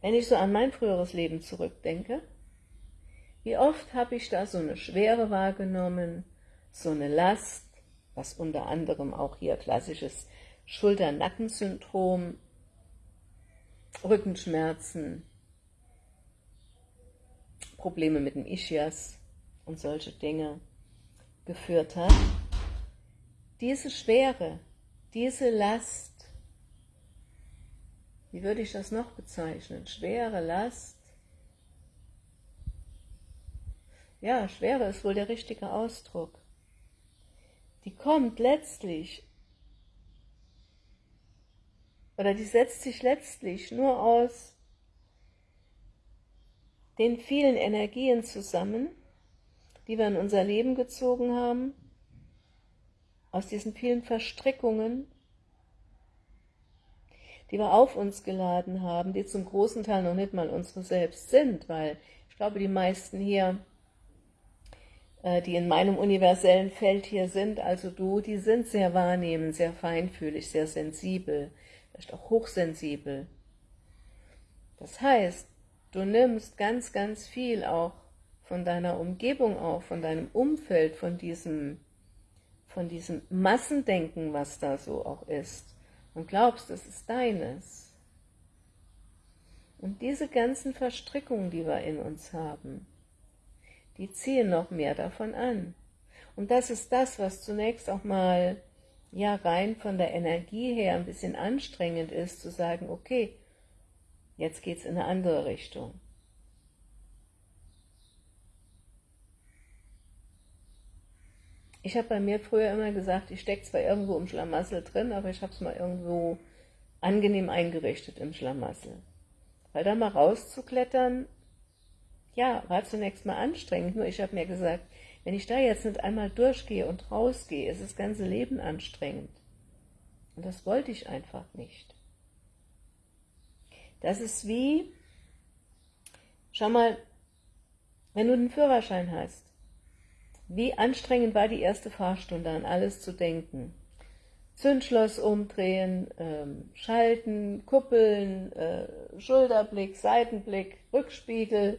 wenn ich so an mein früheres Leben zurückdenke, wie oft habe ich da so eine Schwere wahrgenommen, so eine Last, was unter anderem auch hier klassisches Schulter-Nackensyndrom, Rückenschmerzen, Probleme mit dem Ischias und solche Dinge geführt hat. Diese Schwere, diese Last, wie würde ich das noch bezeichnen? Schwere Last. Ja, Schwere ist wohl der richtige Ausdruck die kommt letztlich, oder die setzt sich letztlich nur aus den vielen Energien zusammen, die wir in unser Leben gezogen haben, aus diesen vielen Verstrickungen, die wir auf uns geladen haben, die zum großen Teil noch nicht mal unsere selbst sind, weil ich glaube, die meisten hier die in meinem universellen Feld hier sind, also du, die sind sehr wahrnehmend, sehr feinfühlig, sehr sensibel, vielleicht auch hochsensibel. Das heißt, du nimmst ganz, ganz viel auch von deiner Umgebung auf, von deinem Umfeld, von diesem von diesem Massendenken, was da so auch ist, und glaubst, es ist deines. Und diese ganzen Verstrickungen, die wir in uns haben, die ziehen noch mehr davon an. Und das ist das, was zunächst auch mal ja rein von der Energie her ein bisschen anstrengend ist, zu sagen, okay, jetzt geht es in eine andere Richtung. Ich habe bei mir früher immer gesagt, ich stecke zwar irgendwo im Schlamassel drin, aber ich habe es mal irgendwo angenehm eingerichtet im Schlamassel. Weil da mal rauszuklettern, ja, war zunächst mal anstrengend, nur ich habe mir gesagt, wenn ich da jetzt nicht einmal durchgehe und rausgehe, ist das ganze Leben anstrengend. Und das wollte ich einfach nicht. Das ist wie, schau mal, wenn du den Führerschein hast, wie anstrengend war die erste Fahrstunde, an alles zu denken. Zündschloss umdrehen, ähm, schalten, kuppeln, äh, Schulterblick, Seitenblick, Rückspiegel,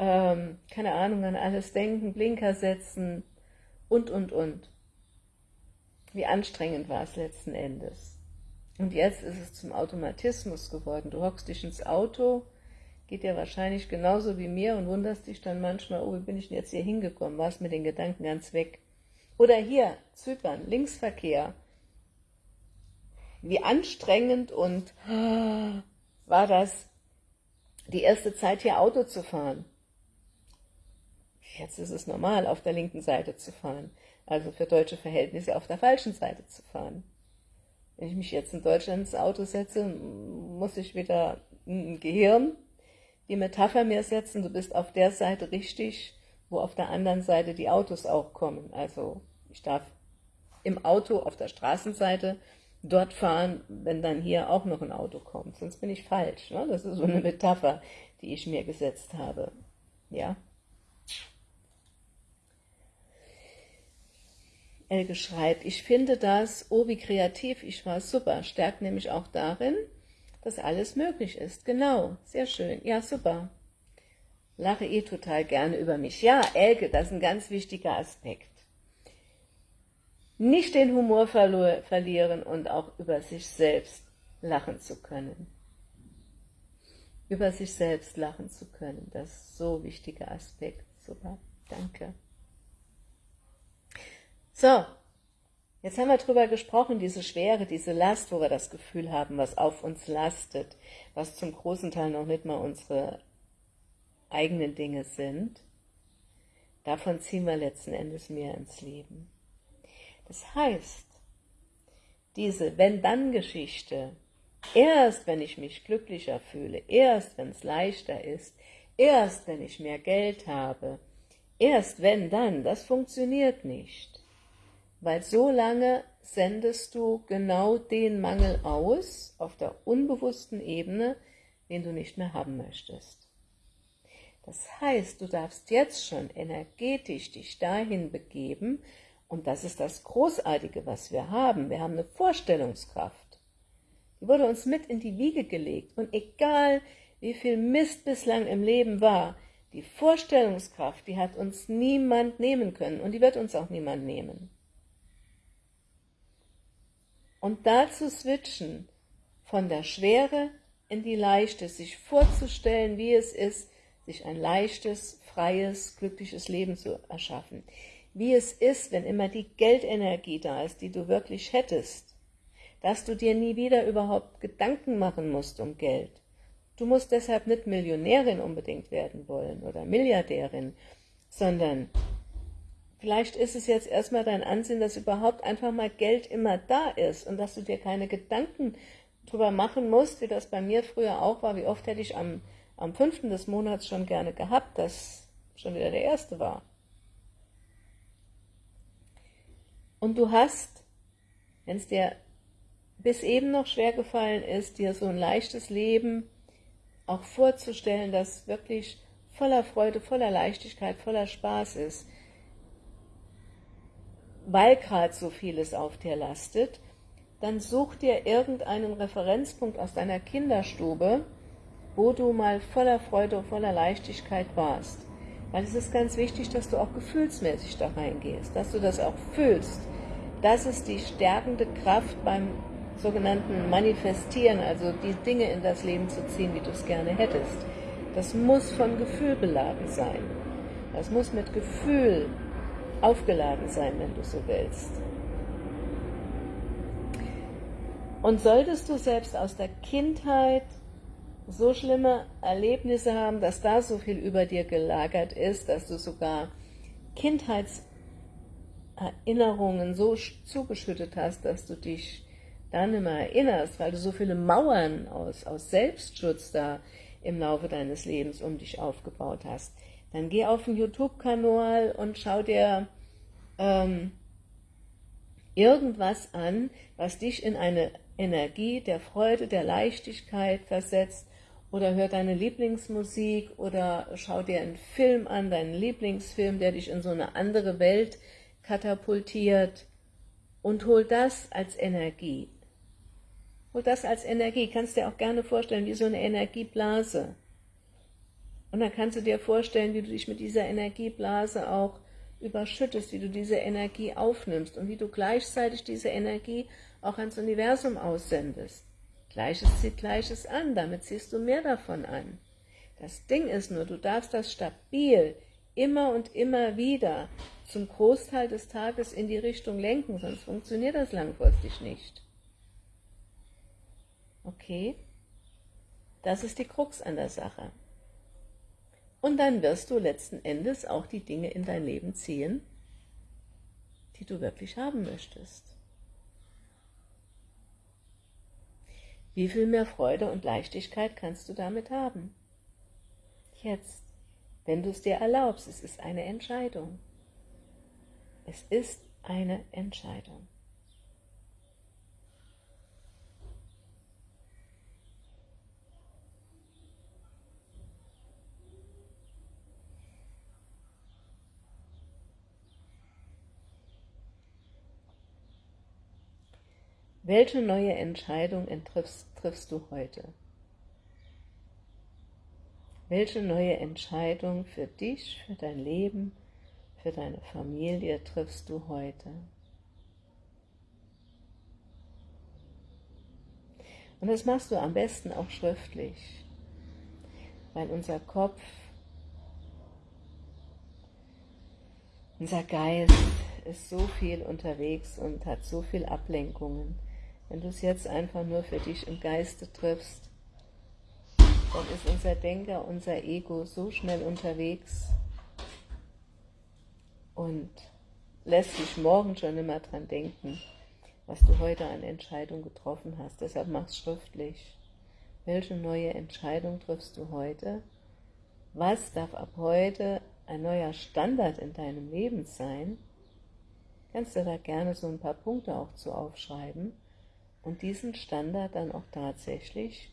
ähm, keine Ahnung, an alles denken, Blinker setzen und, und, und. Wie anstrengend war es letzten Endes. Und jetzt ist es zum Automatismus geworden. Du hockst dich ins Auto, geht dir wahrscheinlich genauso wie mir und wunderst dich dann manchmal, oh, wie bin ich denn jetzt hier hingekommen, warst mit den Gedanken ganz weg. Oder hier, Zypern, Linksverkehr. Wie anstrengend und war das, die erste Zeit hier Auto zu fahren. Jetzt ist es normal, auf der linken Seite zu fahren. Also für deutsche Verhältnisse auf der falschen Seite zu fahren. Wenn ich mich jetzt in Deutschland ins Auto setze, muss ich wieder ein Gehirn die Metapher mir setzen, du bist auf der Seite richtig, wo auf der anderen Seite die Autos auch kommen. Also ich darf im Auto auf der Straßenseite dort fahren, wenn dann hier auch noch ein Auto kommt. Sonst bin ich falsch. Ne? Das ist so eine Metapher, die ich mir gesetzt habe. Ja. Elke schreibt, ich finde das, oh wie kreativ ich war, super, stärkt nämlich auch darin, dass alles möglich ist. Genau, sehr schön, ja super. Lache eh total gerne über mich. Ja, Elke, das ist ein ganz wichtiger Aspekt. Nicht den Humor verlieren und auch über sich selbst lachen zu können. Über sich selbst lachen zu können, das ist so ein wichtiger Aspekt. Super, danke. So, jetzt haben wir darüber gesprochen, diese Schwere, diese Last, wo wir das Gefühl haben, was auf uns lastet, was zum großen Teil noch nicht mal unsere eigenen Dinge sind. Davon ziehen wir letzten Endes mehr ins Leben. Das heißt, diese Wenn-Dann-Geschichte, erst wenn ich mich glücklicher fühle, erst wenn es leichter ist, erst wenn ich mehr Geld habe, erst wenn dann, das funktioniert nicht weil so lange sendest du genau den Mangel aus auf der unbewussten Ebene, den du nicht mehr haben möchtest. Das heißt, du darfst jetzt schon energetisch dich dahin begeben, und das ist das Großartige, was wir haben. Wir haben eine Vorstellungskraft. Die wurde uns mit in die Wiege gelegt. Und egal, wie viel Mist bislang im Leben war, die Vorstellungskraft, die hat uns niemand nehmen können und die wird uns auch niemand nehmen. Und dazu switchen von der Schwere in die Leichte, sich vorzustellen, wie es ist, sich ein leichtes, freies, glückliches Leben zu erschaffen. Wie es ist, wenn immer die Geldenergie da ist, die du wirklich hättest, dass du dir nie wieder überhaupt Gedanken machen musst um Geld. Du musst deshalb nicht Millionärin unbedingt werden wollen oder Milliardärin, sondern Vielleicht ist es jetzt erstmal dein Ansehen, dass überhaupt einfach mal Geld immer da ist und dass du dir keine Gedanken drüber machen musst, wie das bei mir früher auch war. Wie oft hätte ich am, am 5. des Monats schon gerne gehabt, dass schon wieder der erste war. Und du hast, wenn es dir bis eben noch schwer gefallen ist, dir so ein leichtes Leben auch vorzustellen, das wirklich voller Freude, voller Leichtigkeit, voller Spaß ist, weil gerade so vieles auf dir lastet, dann such dir irgendeinen Referenzpunkt aus deiner Kinderstube, wo du mal voller Freude, voller Leichtigkeit warst. Weil es ist ganz wichtig, dass du auch gefühlsmäßig da reingehst, dass du das auch fühlst. Das ist die stärkende Kraft beim sogenannten Manifestieren, also die Dinge in das Leben zu ziehen, wie du es gerne hättest. Das muss von Gefühl beladen sein. Das muss mit Gefühl aufgeladen sein, wenn du so willst. Und solltest du selbst aus der Kindheit so schlimme Erlebnisse haben, dass da so viel über dir gelagert ist, dass du sogar Kindheitserinnerungen so zugeschüttet hast, dass du dich dann immer erinnerst, weil du so viele Mauern aus, aus Selbstschutz da im Laufe deines Lebens um dich aufgebaut hast, dann geh auf den YouTube-Kanal und schau dir ähm, irgendwas an, was dich in eine Energie der Freude, der Leichtigkeit versetzt, oder hör deine Lieblingsmusik oder schau dir einen Film an, deinen Lieblingsfilm, der dich in so eine andere Welt katapultiert und hol das als Energie. Hol das als Energie, kannst dir auch gerne vorstellen, wie so eine Energieblase. Und dann kannst du dir vorstellen, wie du dich mit dieser Energieblase auch überschüttest, wie du diese Energie aufnimmst und wie du gleichzeitig diese Energie auch ans Universum aussendest. Gleiches zieht Gleiches an, damit ziehst du mehr davon an. Das Ding ist nur, du darfst das stabil immer und immer wieder zum Großteil des Tages in die Richtung lenken, sonst funktioniert das langfristig nicht. Okay? Das ist die Krux an der Sache. Und dann wirst du letzten Endes auch die Dinge in dein Leben ziehen, die du wirklich haben möchtest. Wie viel mehr Freude und Leichtigkeit kannst du damit haben? Jetzt, wenn du es dir erlaubst, es ist eine Entscheidung. Es ist eine Entscheidung. Welche neue Entscheidung triffst, triffst du heute? Welche neue Entscheidung für dich, für dein Leben, für deine Familie triffst du heute? Und das machst du am besten auch schriftlich, weil unser Kopf, unser Geist ist so viel unterwegs und hat so viel Ablenkungen, wenn du es jetzt einfach nur für dich im Geiste triffst, dann ist unser Denker, unser Ego so schnell unterwegs und lässt dich morgen schon immer dran denken, was du heute an Entscheidung getroffen hast. Deshalb mach's schriftlich. Welche neue Entscheidung triffst du heute? Was darf ab heute ein neuer Standard in deinem Leben sein? Kannst du da gerne so ein paar Punkte auch zu aufschreiben und diesen Standard dann auch tatsächlich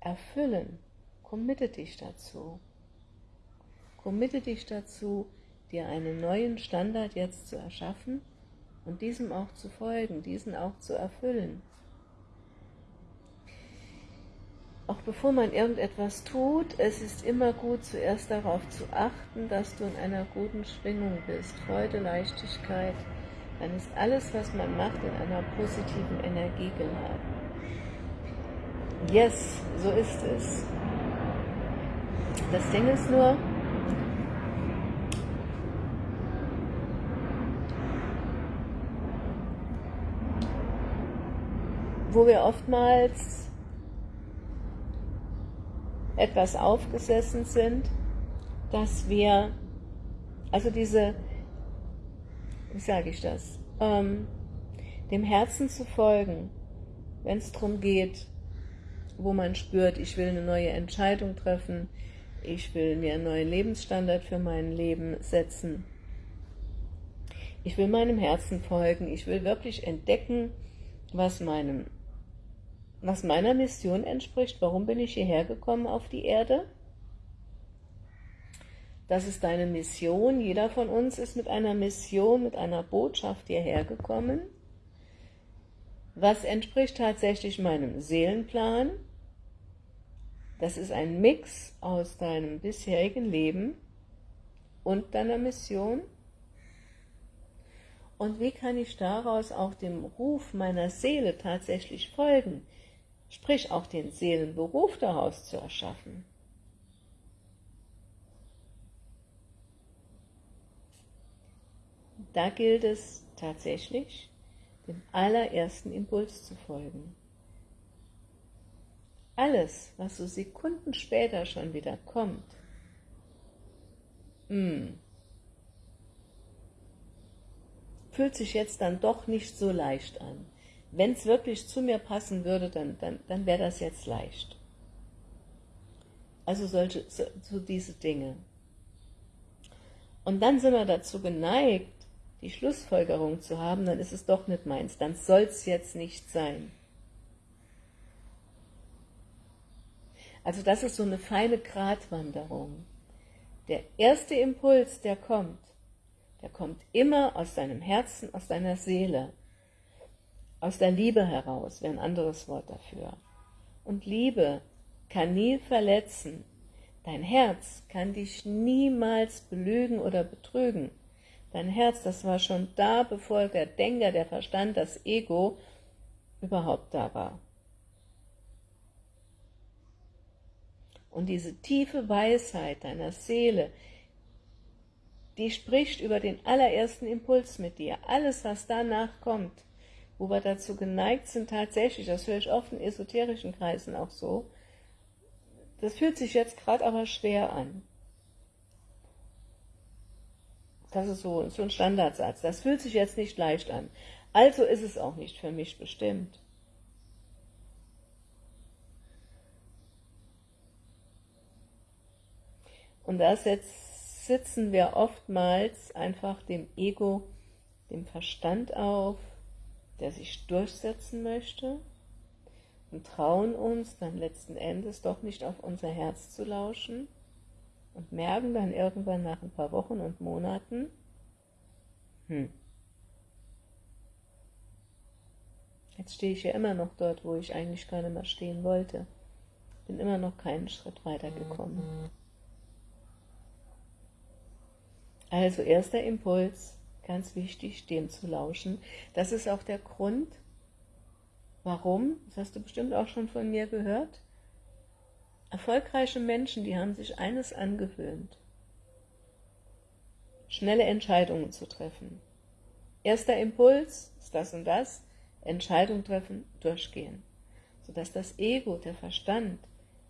erfüllen. Committe dich dazu. Committe dich dazu, dir einen neuen Standard jetzt zu erschaffen und diesem auch zu folgen, diesen auch zu erfüllen. Auch bevor man irgendetwas tut, es ist immer gut, zuerst darauf zu achten, dass du in einer guten Schwingung bist. Freude, Leichtigkeit, dann ist alles, was man macht, in einer positiven Energie geladen. Yes, so ist es. Das Ding ist nur, wo wir oftmals etwas aufgesessen sind, dass wir, also diese wie sage ich das, ähm, dem Herzen zu folgen, wenn es darum geht, wo man spürt, ich will eine neue Entscheidung treffen, ich will mir einen neuen Lebensstandard für mein Leben setzen. Ich will meinem Herzen folgen, ich will wirklich entdecken, was, meinem, was meiner Mission entspricht. Warum bin ich hierher gekommen auf die Erde? Das ist deine Mission. Jeder von uns ist mit einer Mission, mit einer Botschaft hierher gekommen. Was entspricht tatsächlich meinem Seelenplan? Das ist ein Mix aus deinem bisherigen Leben und deiner Mission? Und wie kann ich daraus auch dem Ruf meiner Seele tatsächlich folgen, sprich auch den Seelenberuf daraus zu erschaffen? Da gilt es tatsächlich, dem allerersten Impuls zu folgen. Alles, was so Sekunden später schon wieder kommt, mh, hm, fühlt sich jetzt dann doch nicht so leicht an. Wenn es wirklich zu mir passen würde, dann, dann, dann wäre das jetzt leicht. Also solche, so, so diese Dinge. Und dann sind wir dazu geneigt, die Schlussfolgerung zu haben, dann ist es doch nicht meins, dann soll es jetzt nicht sein. Also das ist so eine feine Gratwanderung. Der erste Impuls, der kommt, der kommt immer aus deinem Herzen, aus deiner Seele, aus der Liebe heraus, wäre ein anderes Wort dafür. Und Liebe kann nie verletzen. Dein Herz kann dich niemals belügen oder betrügen. Dein Herz, das war schon da, bevor der Denker, der Verstand, das Ego überhaupt da war. Und diese tiefe Weisheit deiner Seele, die spricht über den allerersten Impuls mit dir. Alles, was danach kommt, wo wir dazu geneigt sind, tatsächlich, das höre ich oft in esoterischen Kreisen auch so, das fühlt sich jetzt gerade aber schwer an. Das ist so, so ein Standardsatz. Das fühlt sich jetzt nicht leicht an. Also ist es auch nicht für mich bestimmt. Und da sitzen wir oftmals einfach dem Ego, dem Verstand auf, der sich durchsetzen möchte und trauen uns dann letzten Endes doch nicht auf unser Herz zu lauschen und merken dann irgendwann nach ein paar Wochen und Monaten, hm, jetzt stehe ich ja immer noch dort, wo ich eigentlich gar nicht mehr stehen wollte. Bin immer noch keinen Schritt weiter gekommen. Also erster Impuls, ganz wichtig, dem zu lauschen. Das ist auch der Grund, warum, das hast du bestimmt auch schon von mir gehört, erfolgreiche Menschen, die haben sich eines angewöhnt, schnelle Entscheidungen zu treffen. Erster Impuls ist das und das, Entscheidung treffen, durchgehen, sodass das Ego, der Verstand,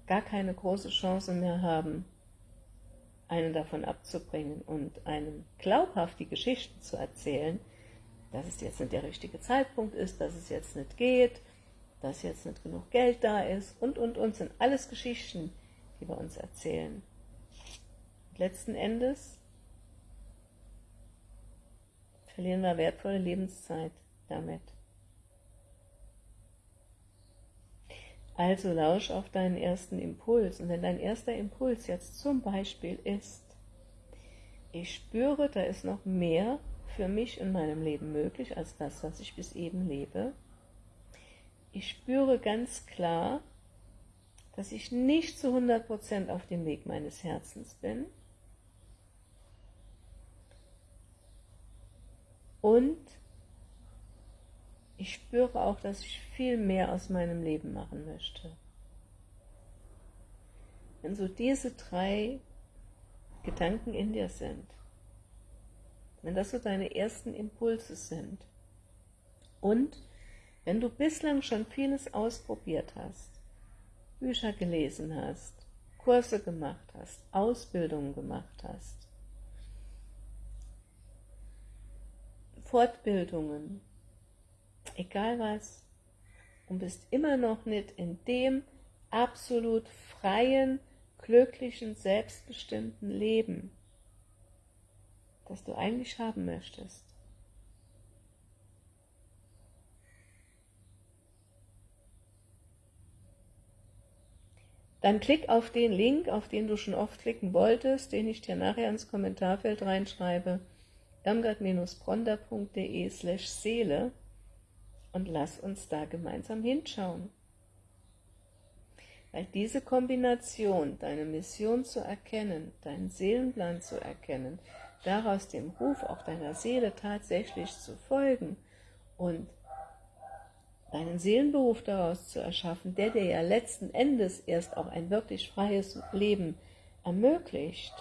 gar keine große Chance mehr haben, einen davon abzubringen und einem glaubhaft die Geschichten zu erzählen, dass es jetzt nicht der richtige Zeitpunkt ist, dass es jetzt nicht geht, dass jetzt nicht genug Geld da ist und, und, und, sind alles Geschichten, die wir uns erzählen. Und letzten Endes verlieren wir wertvolle Lebenszeit damit. Also lausch auf deinen ersten Impuls. Und wenn dein erster Impuls jetzt zum Beispiel ist, ich spüre, da ist noch mehr für mich in meinem Leben möglich als das, was ich bis eben lebe. Ich spüre ganz klar, dass ich nicht zu 100% auf dem Weg meines Herzens bin. Und ich spüre auch, dass ich viel mehr aus meinem Leben machen möchte. Wenn so diese drei Gedanken in dir sind, wenn das so deine ersten Impulse sind und wenn du bislang schon vieles ausprobiert hast, Bücher gelesen hast, Kurse gemacht hast, Ausbildungen gemacht hast, Fortbildungen, egal was, und bist immer noch nicht in dem absolut freien, glücklichen, selbstbestimmten Leben, das du eigentlich haben möchtest. Dann klick auf den Link, auf den du schon oft klicken wolltest, den ich dir nachher ins Kommentarfeld reinschreibe, irmgard-bronder.de slash Seele und lass uns da gemeinsam hinschauen. Weil diese Kombination, deine Mission zu erkennen, deinen Seelenplan zu erkennen, daraus dem Ruf auch deiner Seele tatsächlich zu folgen und deinen Seelenberuf daraus zu erschaffen, der dir ja letzten Endes erst auch ein wirklich freies Leben ermöglicht,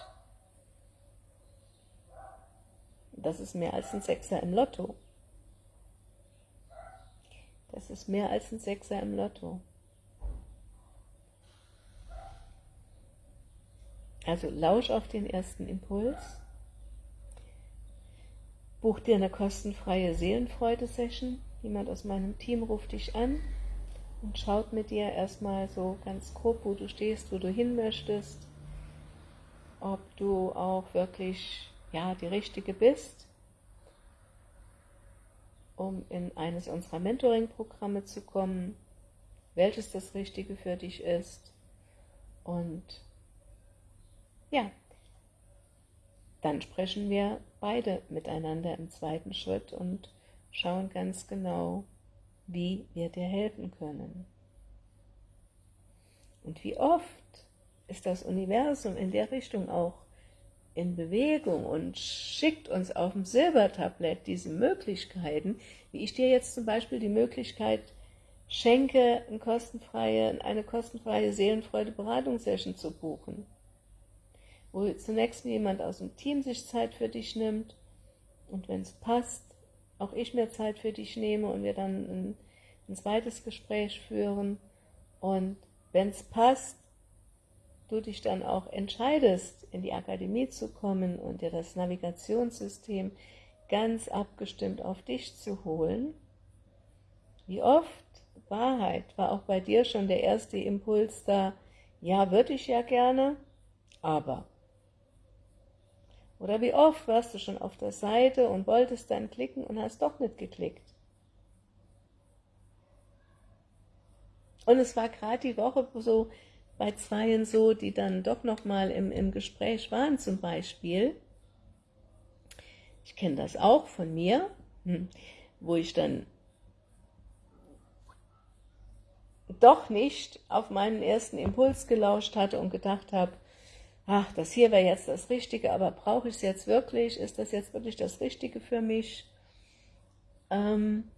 das ist mehr als ein Sechser im Lotto. Das ist mehr als ein Sechser im Lotto. Also lausch auf den ersten Impuls, buch dir eine kostenfreie Seelenfreude-Session, jemand aus meinem Team ruft dich an und schaut mit dir erstmal so ganz grob, wo du stehst, wo du hin möchtest, ob du auch wirklich ja, die Richtige bist, um in eines unserer Mentoring-Programme zu kommen, welches das Richtige für dich ist. Und ja, dann sprechen wir beide miteinander im zweiten Schritt und schauen ganz genau, wie wir dir helfen können. Und wie oft ist das Universum in der Richtung auch in Bewegung und schickt uns auf dem Silbertablett diese Möglichkeiten, wie ich dir jetzt zum Beispiel die Möglichkeit schenke, eine kostenfreie, eine kostenfreie Seelenfreude-Beratungssession zu buchen wo zunächst jemand aus dem Team sich Zeit für dich nimmt und wenn es passt, auch ich mir Zeit für dich nehme und wir dann ein, ein zweites Gespräch führen. Und wenn es passt, du dich dann auch entscheidest, in die Akademie zu kommen und dir das Navigationssystem ganz abgestimmt auf dich zu holen, wie oft? Wahrheit. War auch bei dir schon der erste Impuls da, ja, würde ich ja gerne, aber oder wie oft warst du schon auf der Seite und wolltest dann klicken und hast doch nicht geklickt. Und es war gerade die Woche so bei Zweien so, die dann doch nochmal im, im Gespräch waren zum Beispiel. Ich kenne das auch von mir, hm, wo ich dann doch nicht auf meinen ersten Impuls gelauscht hatte und gedacht habe, ach, das hier wäre jetzt das Richtige, aber brauche ich es jetzt wirklich? Ist das jetzt wirklich das Richtige für mich? Ähm,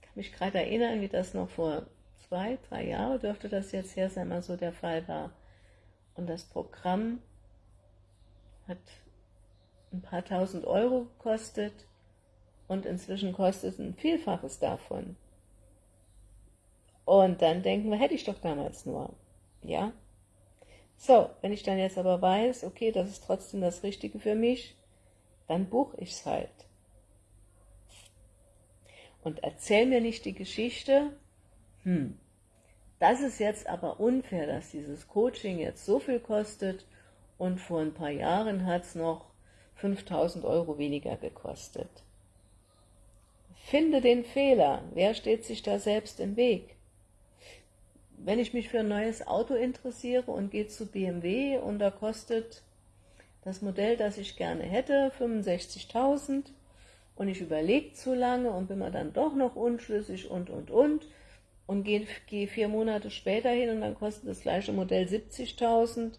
kann mich gerade erinnern, wie das noch vor zwei, drei Jahren dürfte das jetzt her sein, mal so der Fall war. Und das Programm hat ein paar tausend Euro gekostet und inzwischen kostet es ein Vielfaches davon. Und dann denken wir, hätte ich doch damals nur. Ja, so, wenn ich dann jetzt aber weiß, okay, das ist trotzdem das Richtige für mich, dann buche ich es halt. Und erzähl mir nicht die Geschichte, hm, das ist jetzt aber unfair, dass dieses Coaching jetzt so viel kostet und vor ein paar Jahren hat es noch 5000 Euro weniger gekostet. Finde den Fehler. Wer steht sich da selbst im Weg? Wenn ich mich für ein neues Auto interessiere und gehe zu BMW und da kostet das Modell, das ich gerne hätte, 65.000 und ich überlege zu lange und bin mir dann doch noch unschlüssig und, und, und und gehe, gehe vier Monate später hin und dann kostet das gleiche Modell 70.000,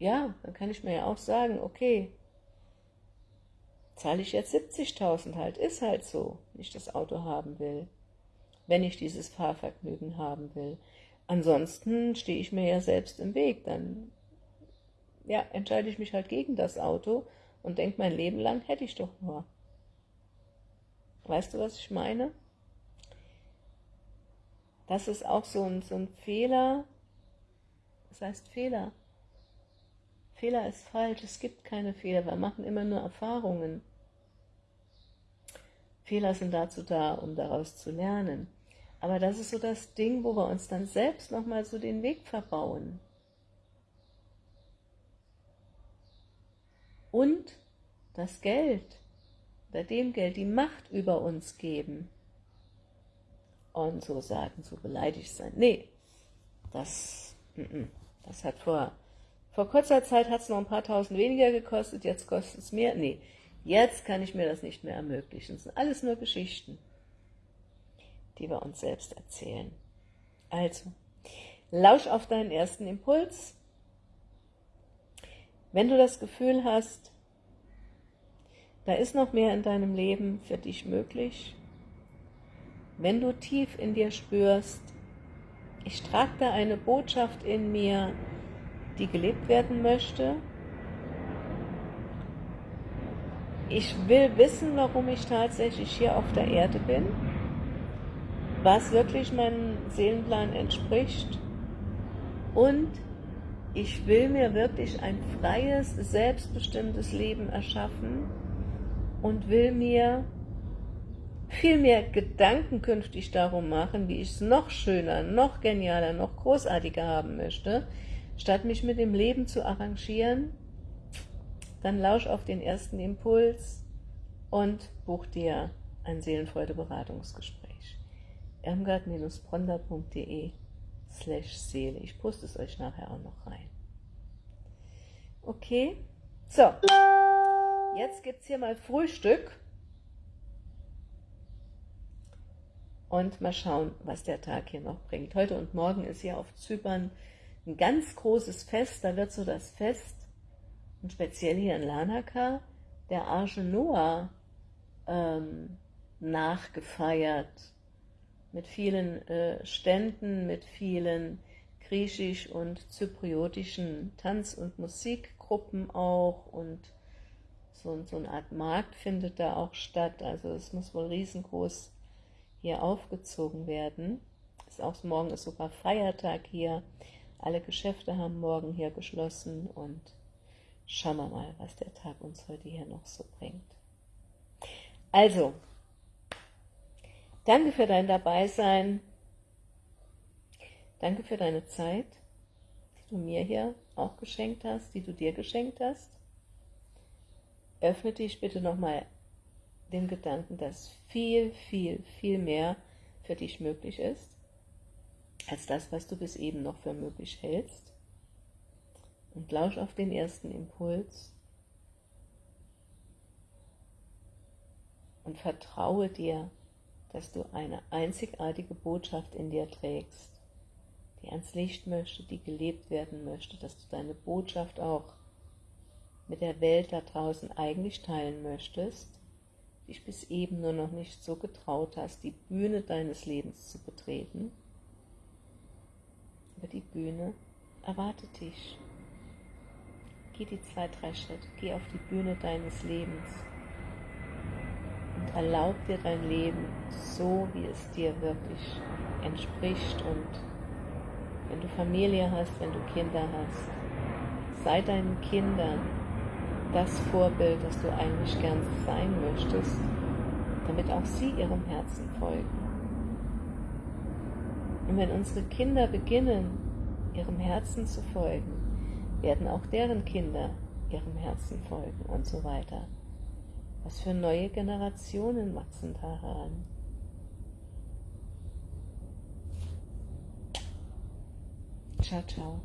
ja, dann kann ich mir ja auch sagen, okay, zahle ich jetzt 70.000 halt, ist halt so, wenn ich das Auto haben will wenn ich dieses Fahrvergnügen haben will. Ansonsten stehe ich mir ja selbst im Weg, dann ja, entscheide ich mich halt gegen das Auto und denke, mein Leben lang hätte ich doch nur. Weißt du, was ich meine? Das ist auch so ein, so ein Fehler. Was heißt Fehler? Fehler ist falsch, es gibt keine Fehler, wir machen immer nur Erfahrungen. Fehler sind dazu da, um daraus zu lernen. Aber das ist so das Ding, wo wir uns dann selbst nochmal so den Weg verbauen. Und das Geld, oder dem Geld die Macht über uns geben. Und so sagen, so beleidigt sein. Nee, das, das hat vor, vor kurzer Zeit hat es noch ein paar tausend weniger gekostet, jetzt kostet es mehr. Nee, jetzt kann ich mir das nicht mehr ermöglichen. Das sind alles nur Geschichten die wir uns selbst erzählen. Also, lausch auf deinen ersten Impuls. Wenn du das Gefühl hast, da ist noch mehr in deinem Leben für dich möglich, wenn du tief in dir spürst, ich trage da eine Botschaft in mir, die gelebt werden möchte, ich will wissen, warum ich tatsächlich hier auf der Erde bin, was wirklich meinem Seelenplan entspricht und ich will mir wirklich ein freies, selbstbestimmtes Leben erschaffen und will mir viel mehr Gedanken künftig darum machen, wie ich es noch schöner, noch genialer, noch großartiger haben möchte, statt mich mit dem Leben zu arrangieren, dann lausch auf den ersten Impuls und buch dir ein Seelenfreude-Beratungsgespräch. irmgard-bronder.de slash Seele. Ich poste es euch nachher auch noch rein. Okay, so, jetzt gibt es hier mal Frühstück und mal schauen, was der Tag hier noch bringt. Heute und morgen ist hier auf Zypern ein ganz großes Fest, da wird so das Fest und speziell hier in Lanaka, der Arche Noah ähm, nachgefeiert, mit vielen äh, Ständen, mit vielen griechisch- und zypriotischen Tanz- und Musikgruppen auch und so, so eine Art Markt findet da auch statt, also es muss wohl riesengroß hier aufgezogen werden. Ist auch morgen ist sogar Feiertag hier, alle Geschäfte haben morgen hier geschlossen und Schauen wir mal, was der Tag uns heute hier noch so bringt. Also, danke für dein Dabeisein. Danke für deine Zeit, die du mir hier auch geschenkt hast, die du dir geschenkt hast. Öffne dich bitte nochmal dem Gedanken, dass viel, viel, viel mehr für dich möglich ist, als das, was du bis eben noch für möglich hältst und lausch auf den ersten Impuls und vertraue dir, dass du eine einzigartige Botschaft in dir trägst, die ans Licht möchte, die gelebt werden möchte, dass du deine Botschaft auch mit der Welt da draußen eigentlich teilen möchtest, dich bis eben nur noch nicht so getraut hast, die Bühne deines Lebens zu betreten. Aber die Bühne erwartet dich. Geh die zwei, drei Schritte, geh auf die Bühne deines Lebens und erlaub dir dein Leben so, wie es dir wirklich entspricht und wenn du Familie hast, wenn du Kinder hast, sei deinen Kindern das Vorbild, das du eigentlich gern sein möchtest, damit auch sie ihrem Herzen folgen. Und wenn unsere Kinder beginnen, ihrem Herzen zu folgen, werden auch deren Kinder ihrem Herzen folgen und so weiter. Was für neue Generationen wachsen da heran? Ciao, ciao.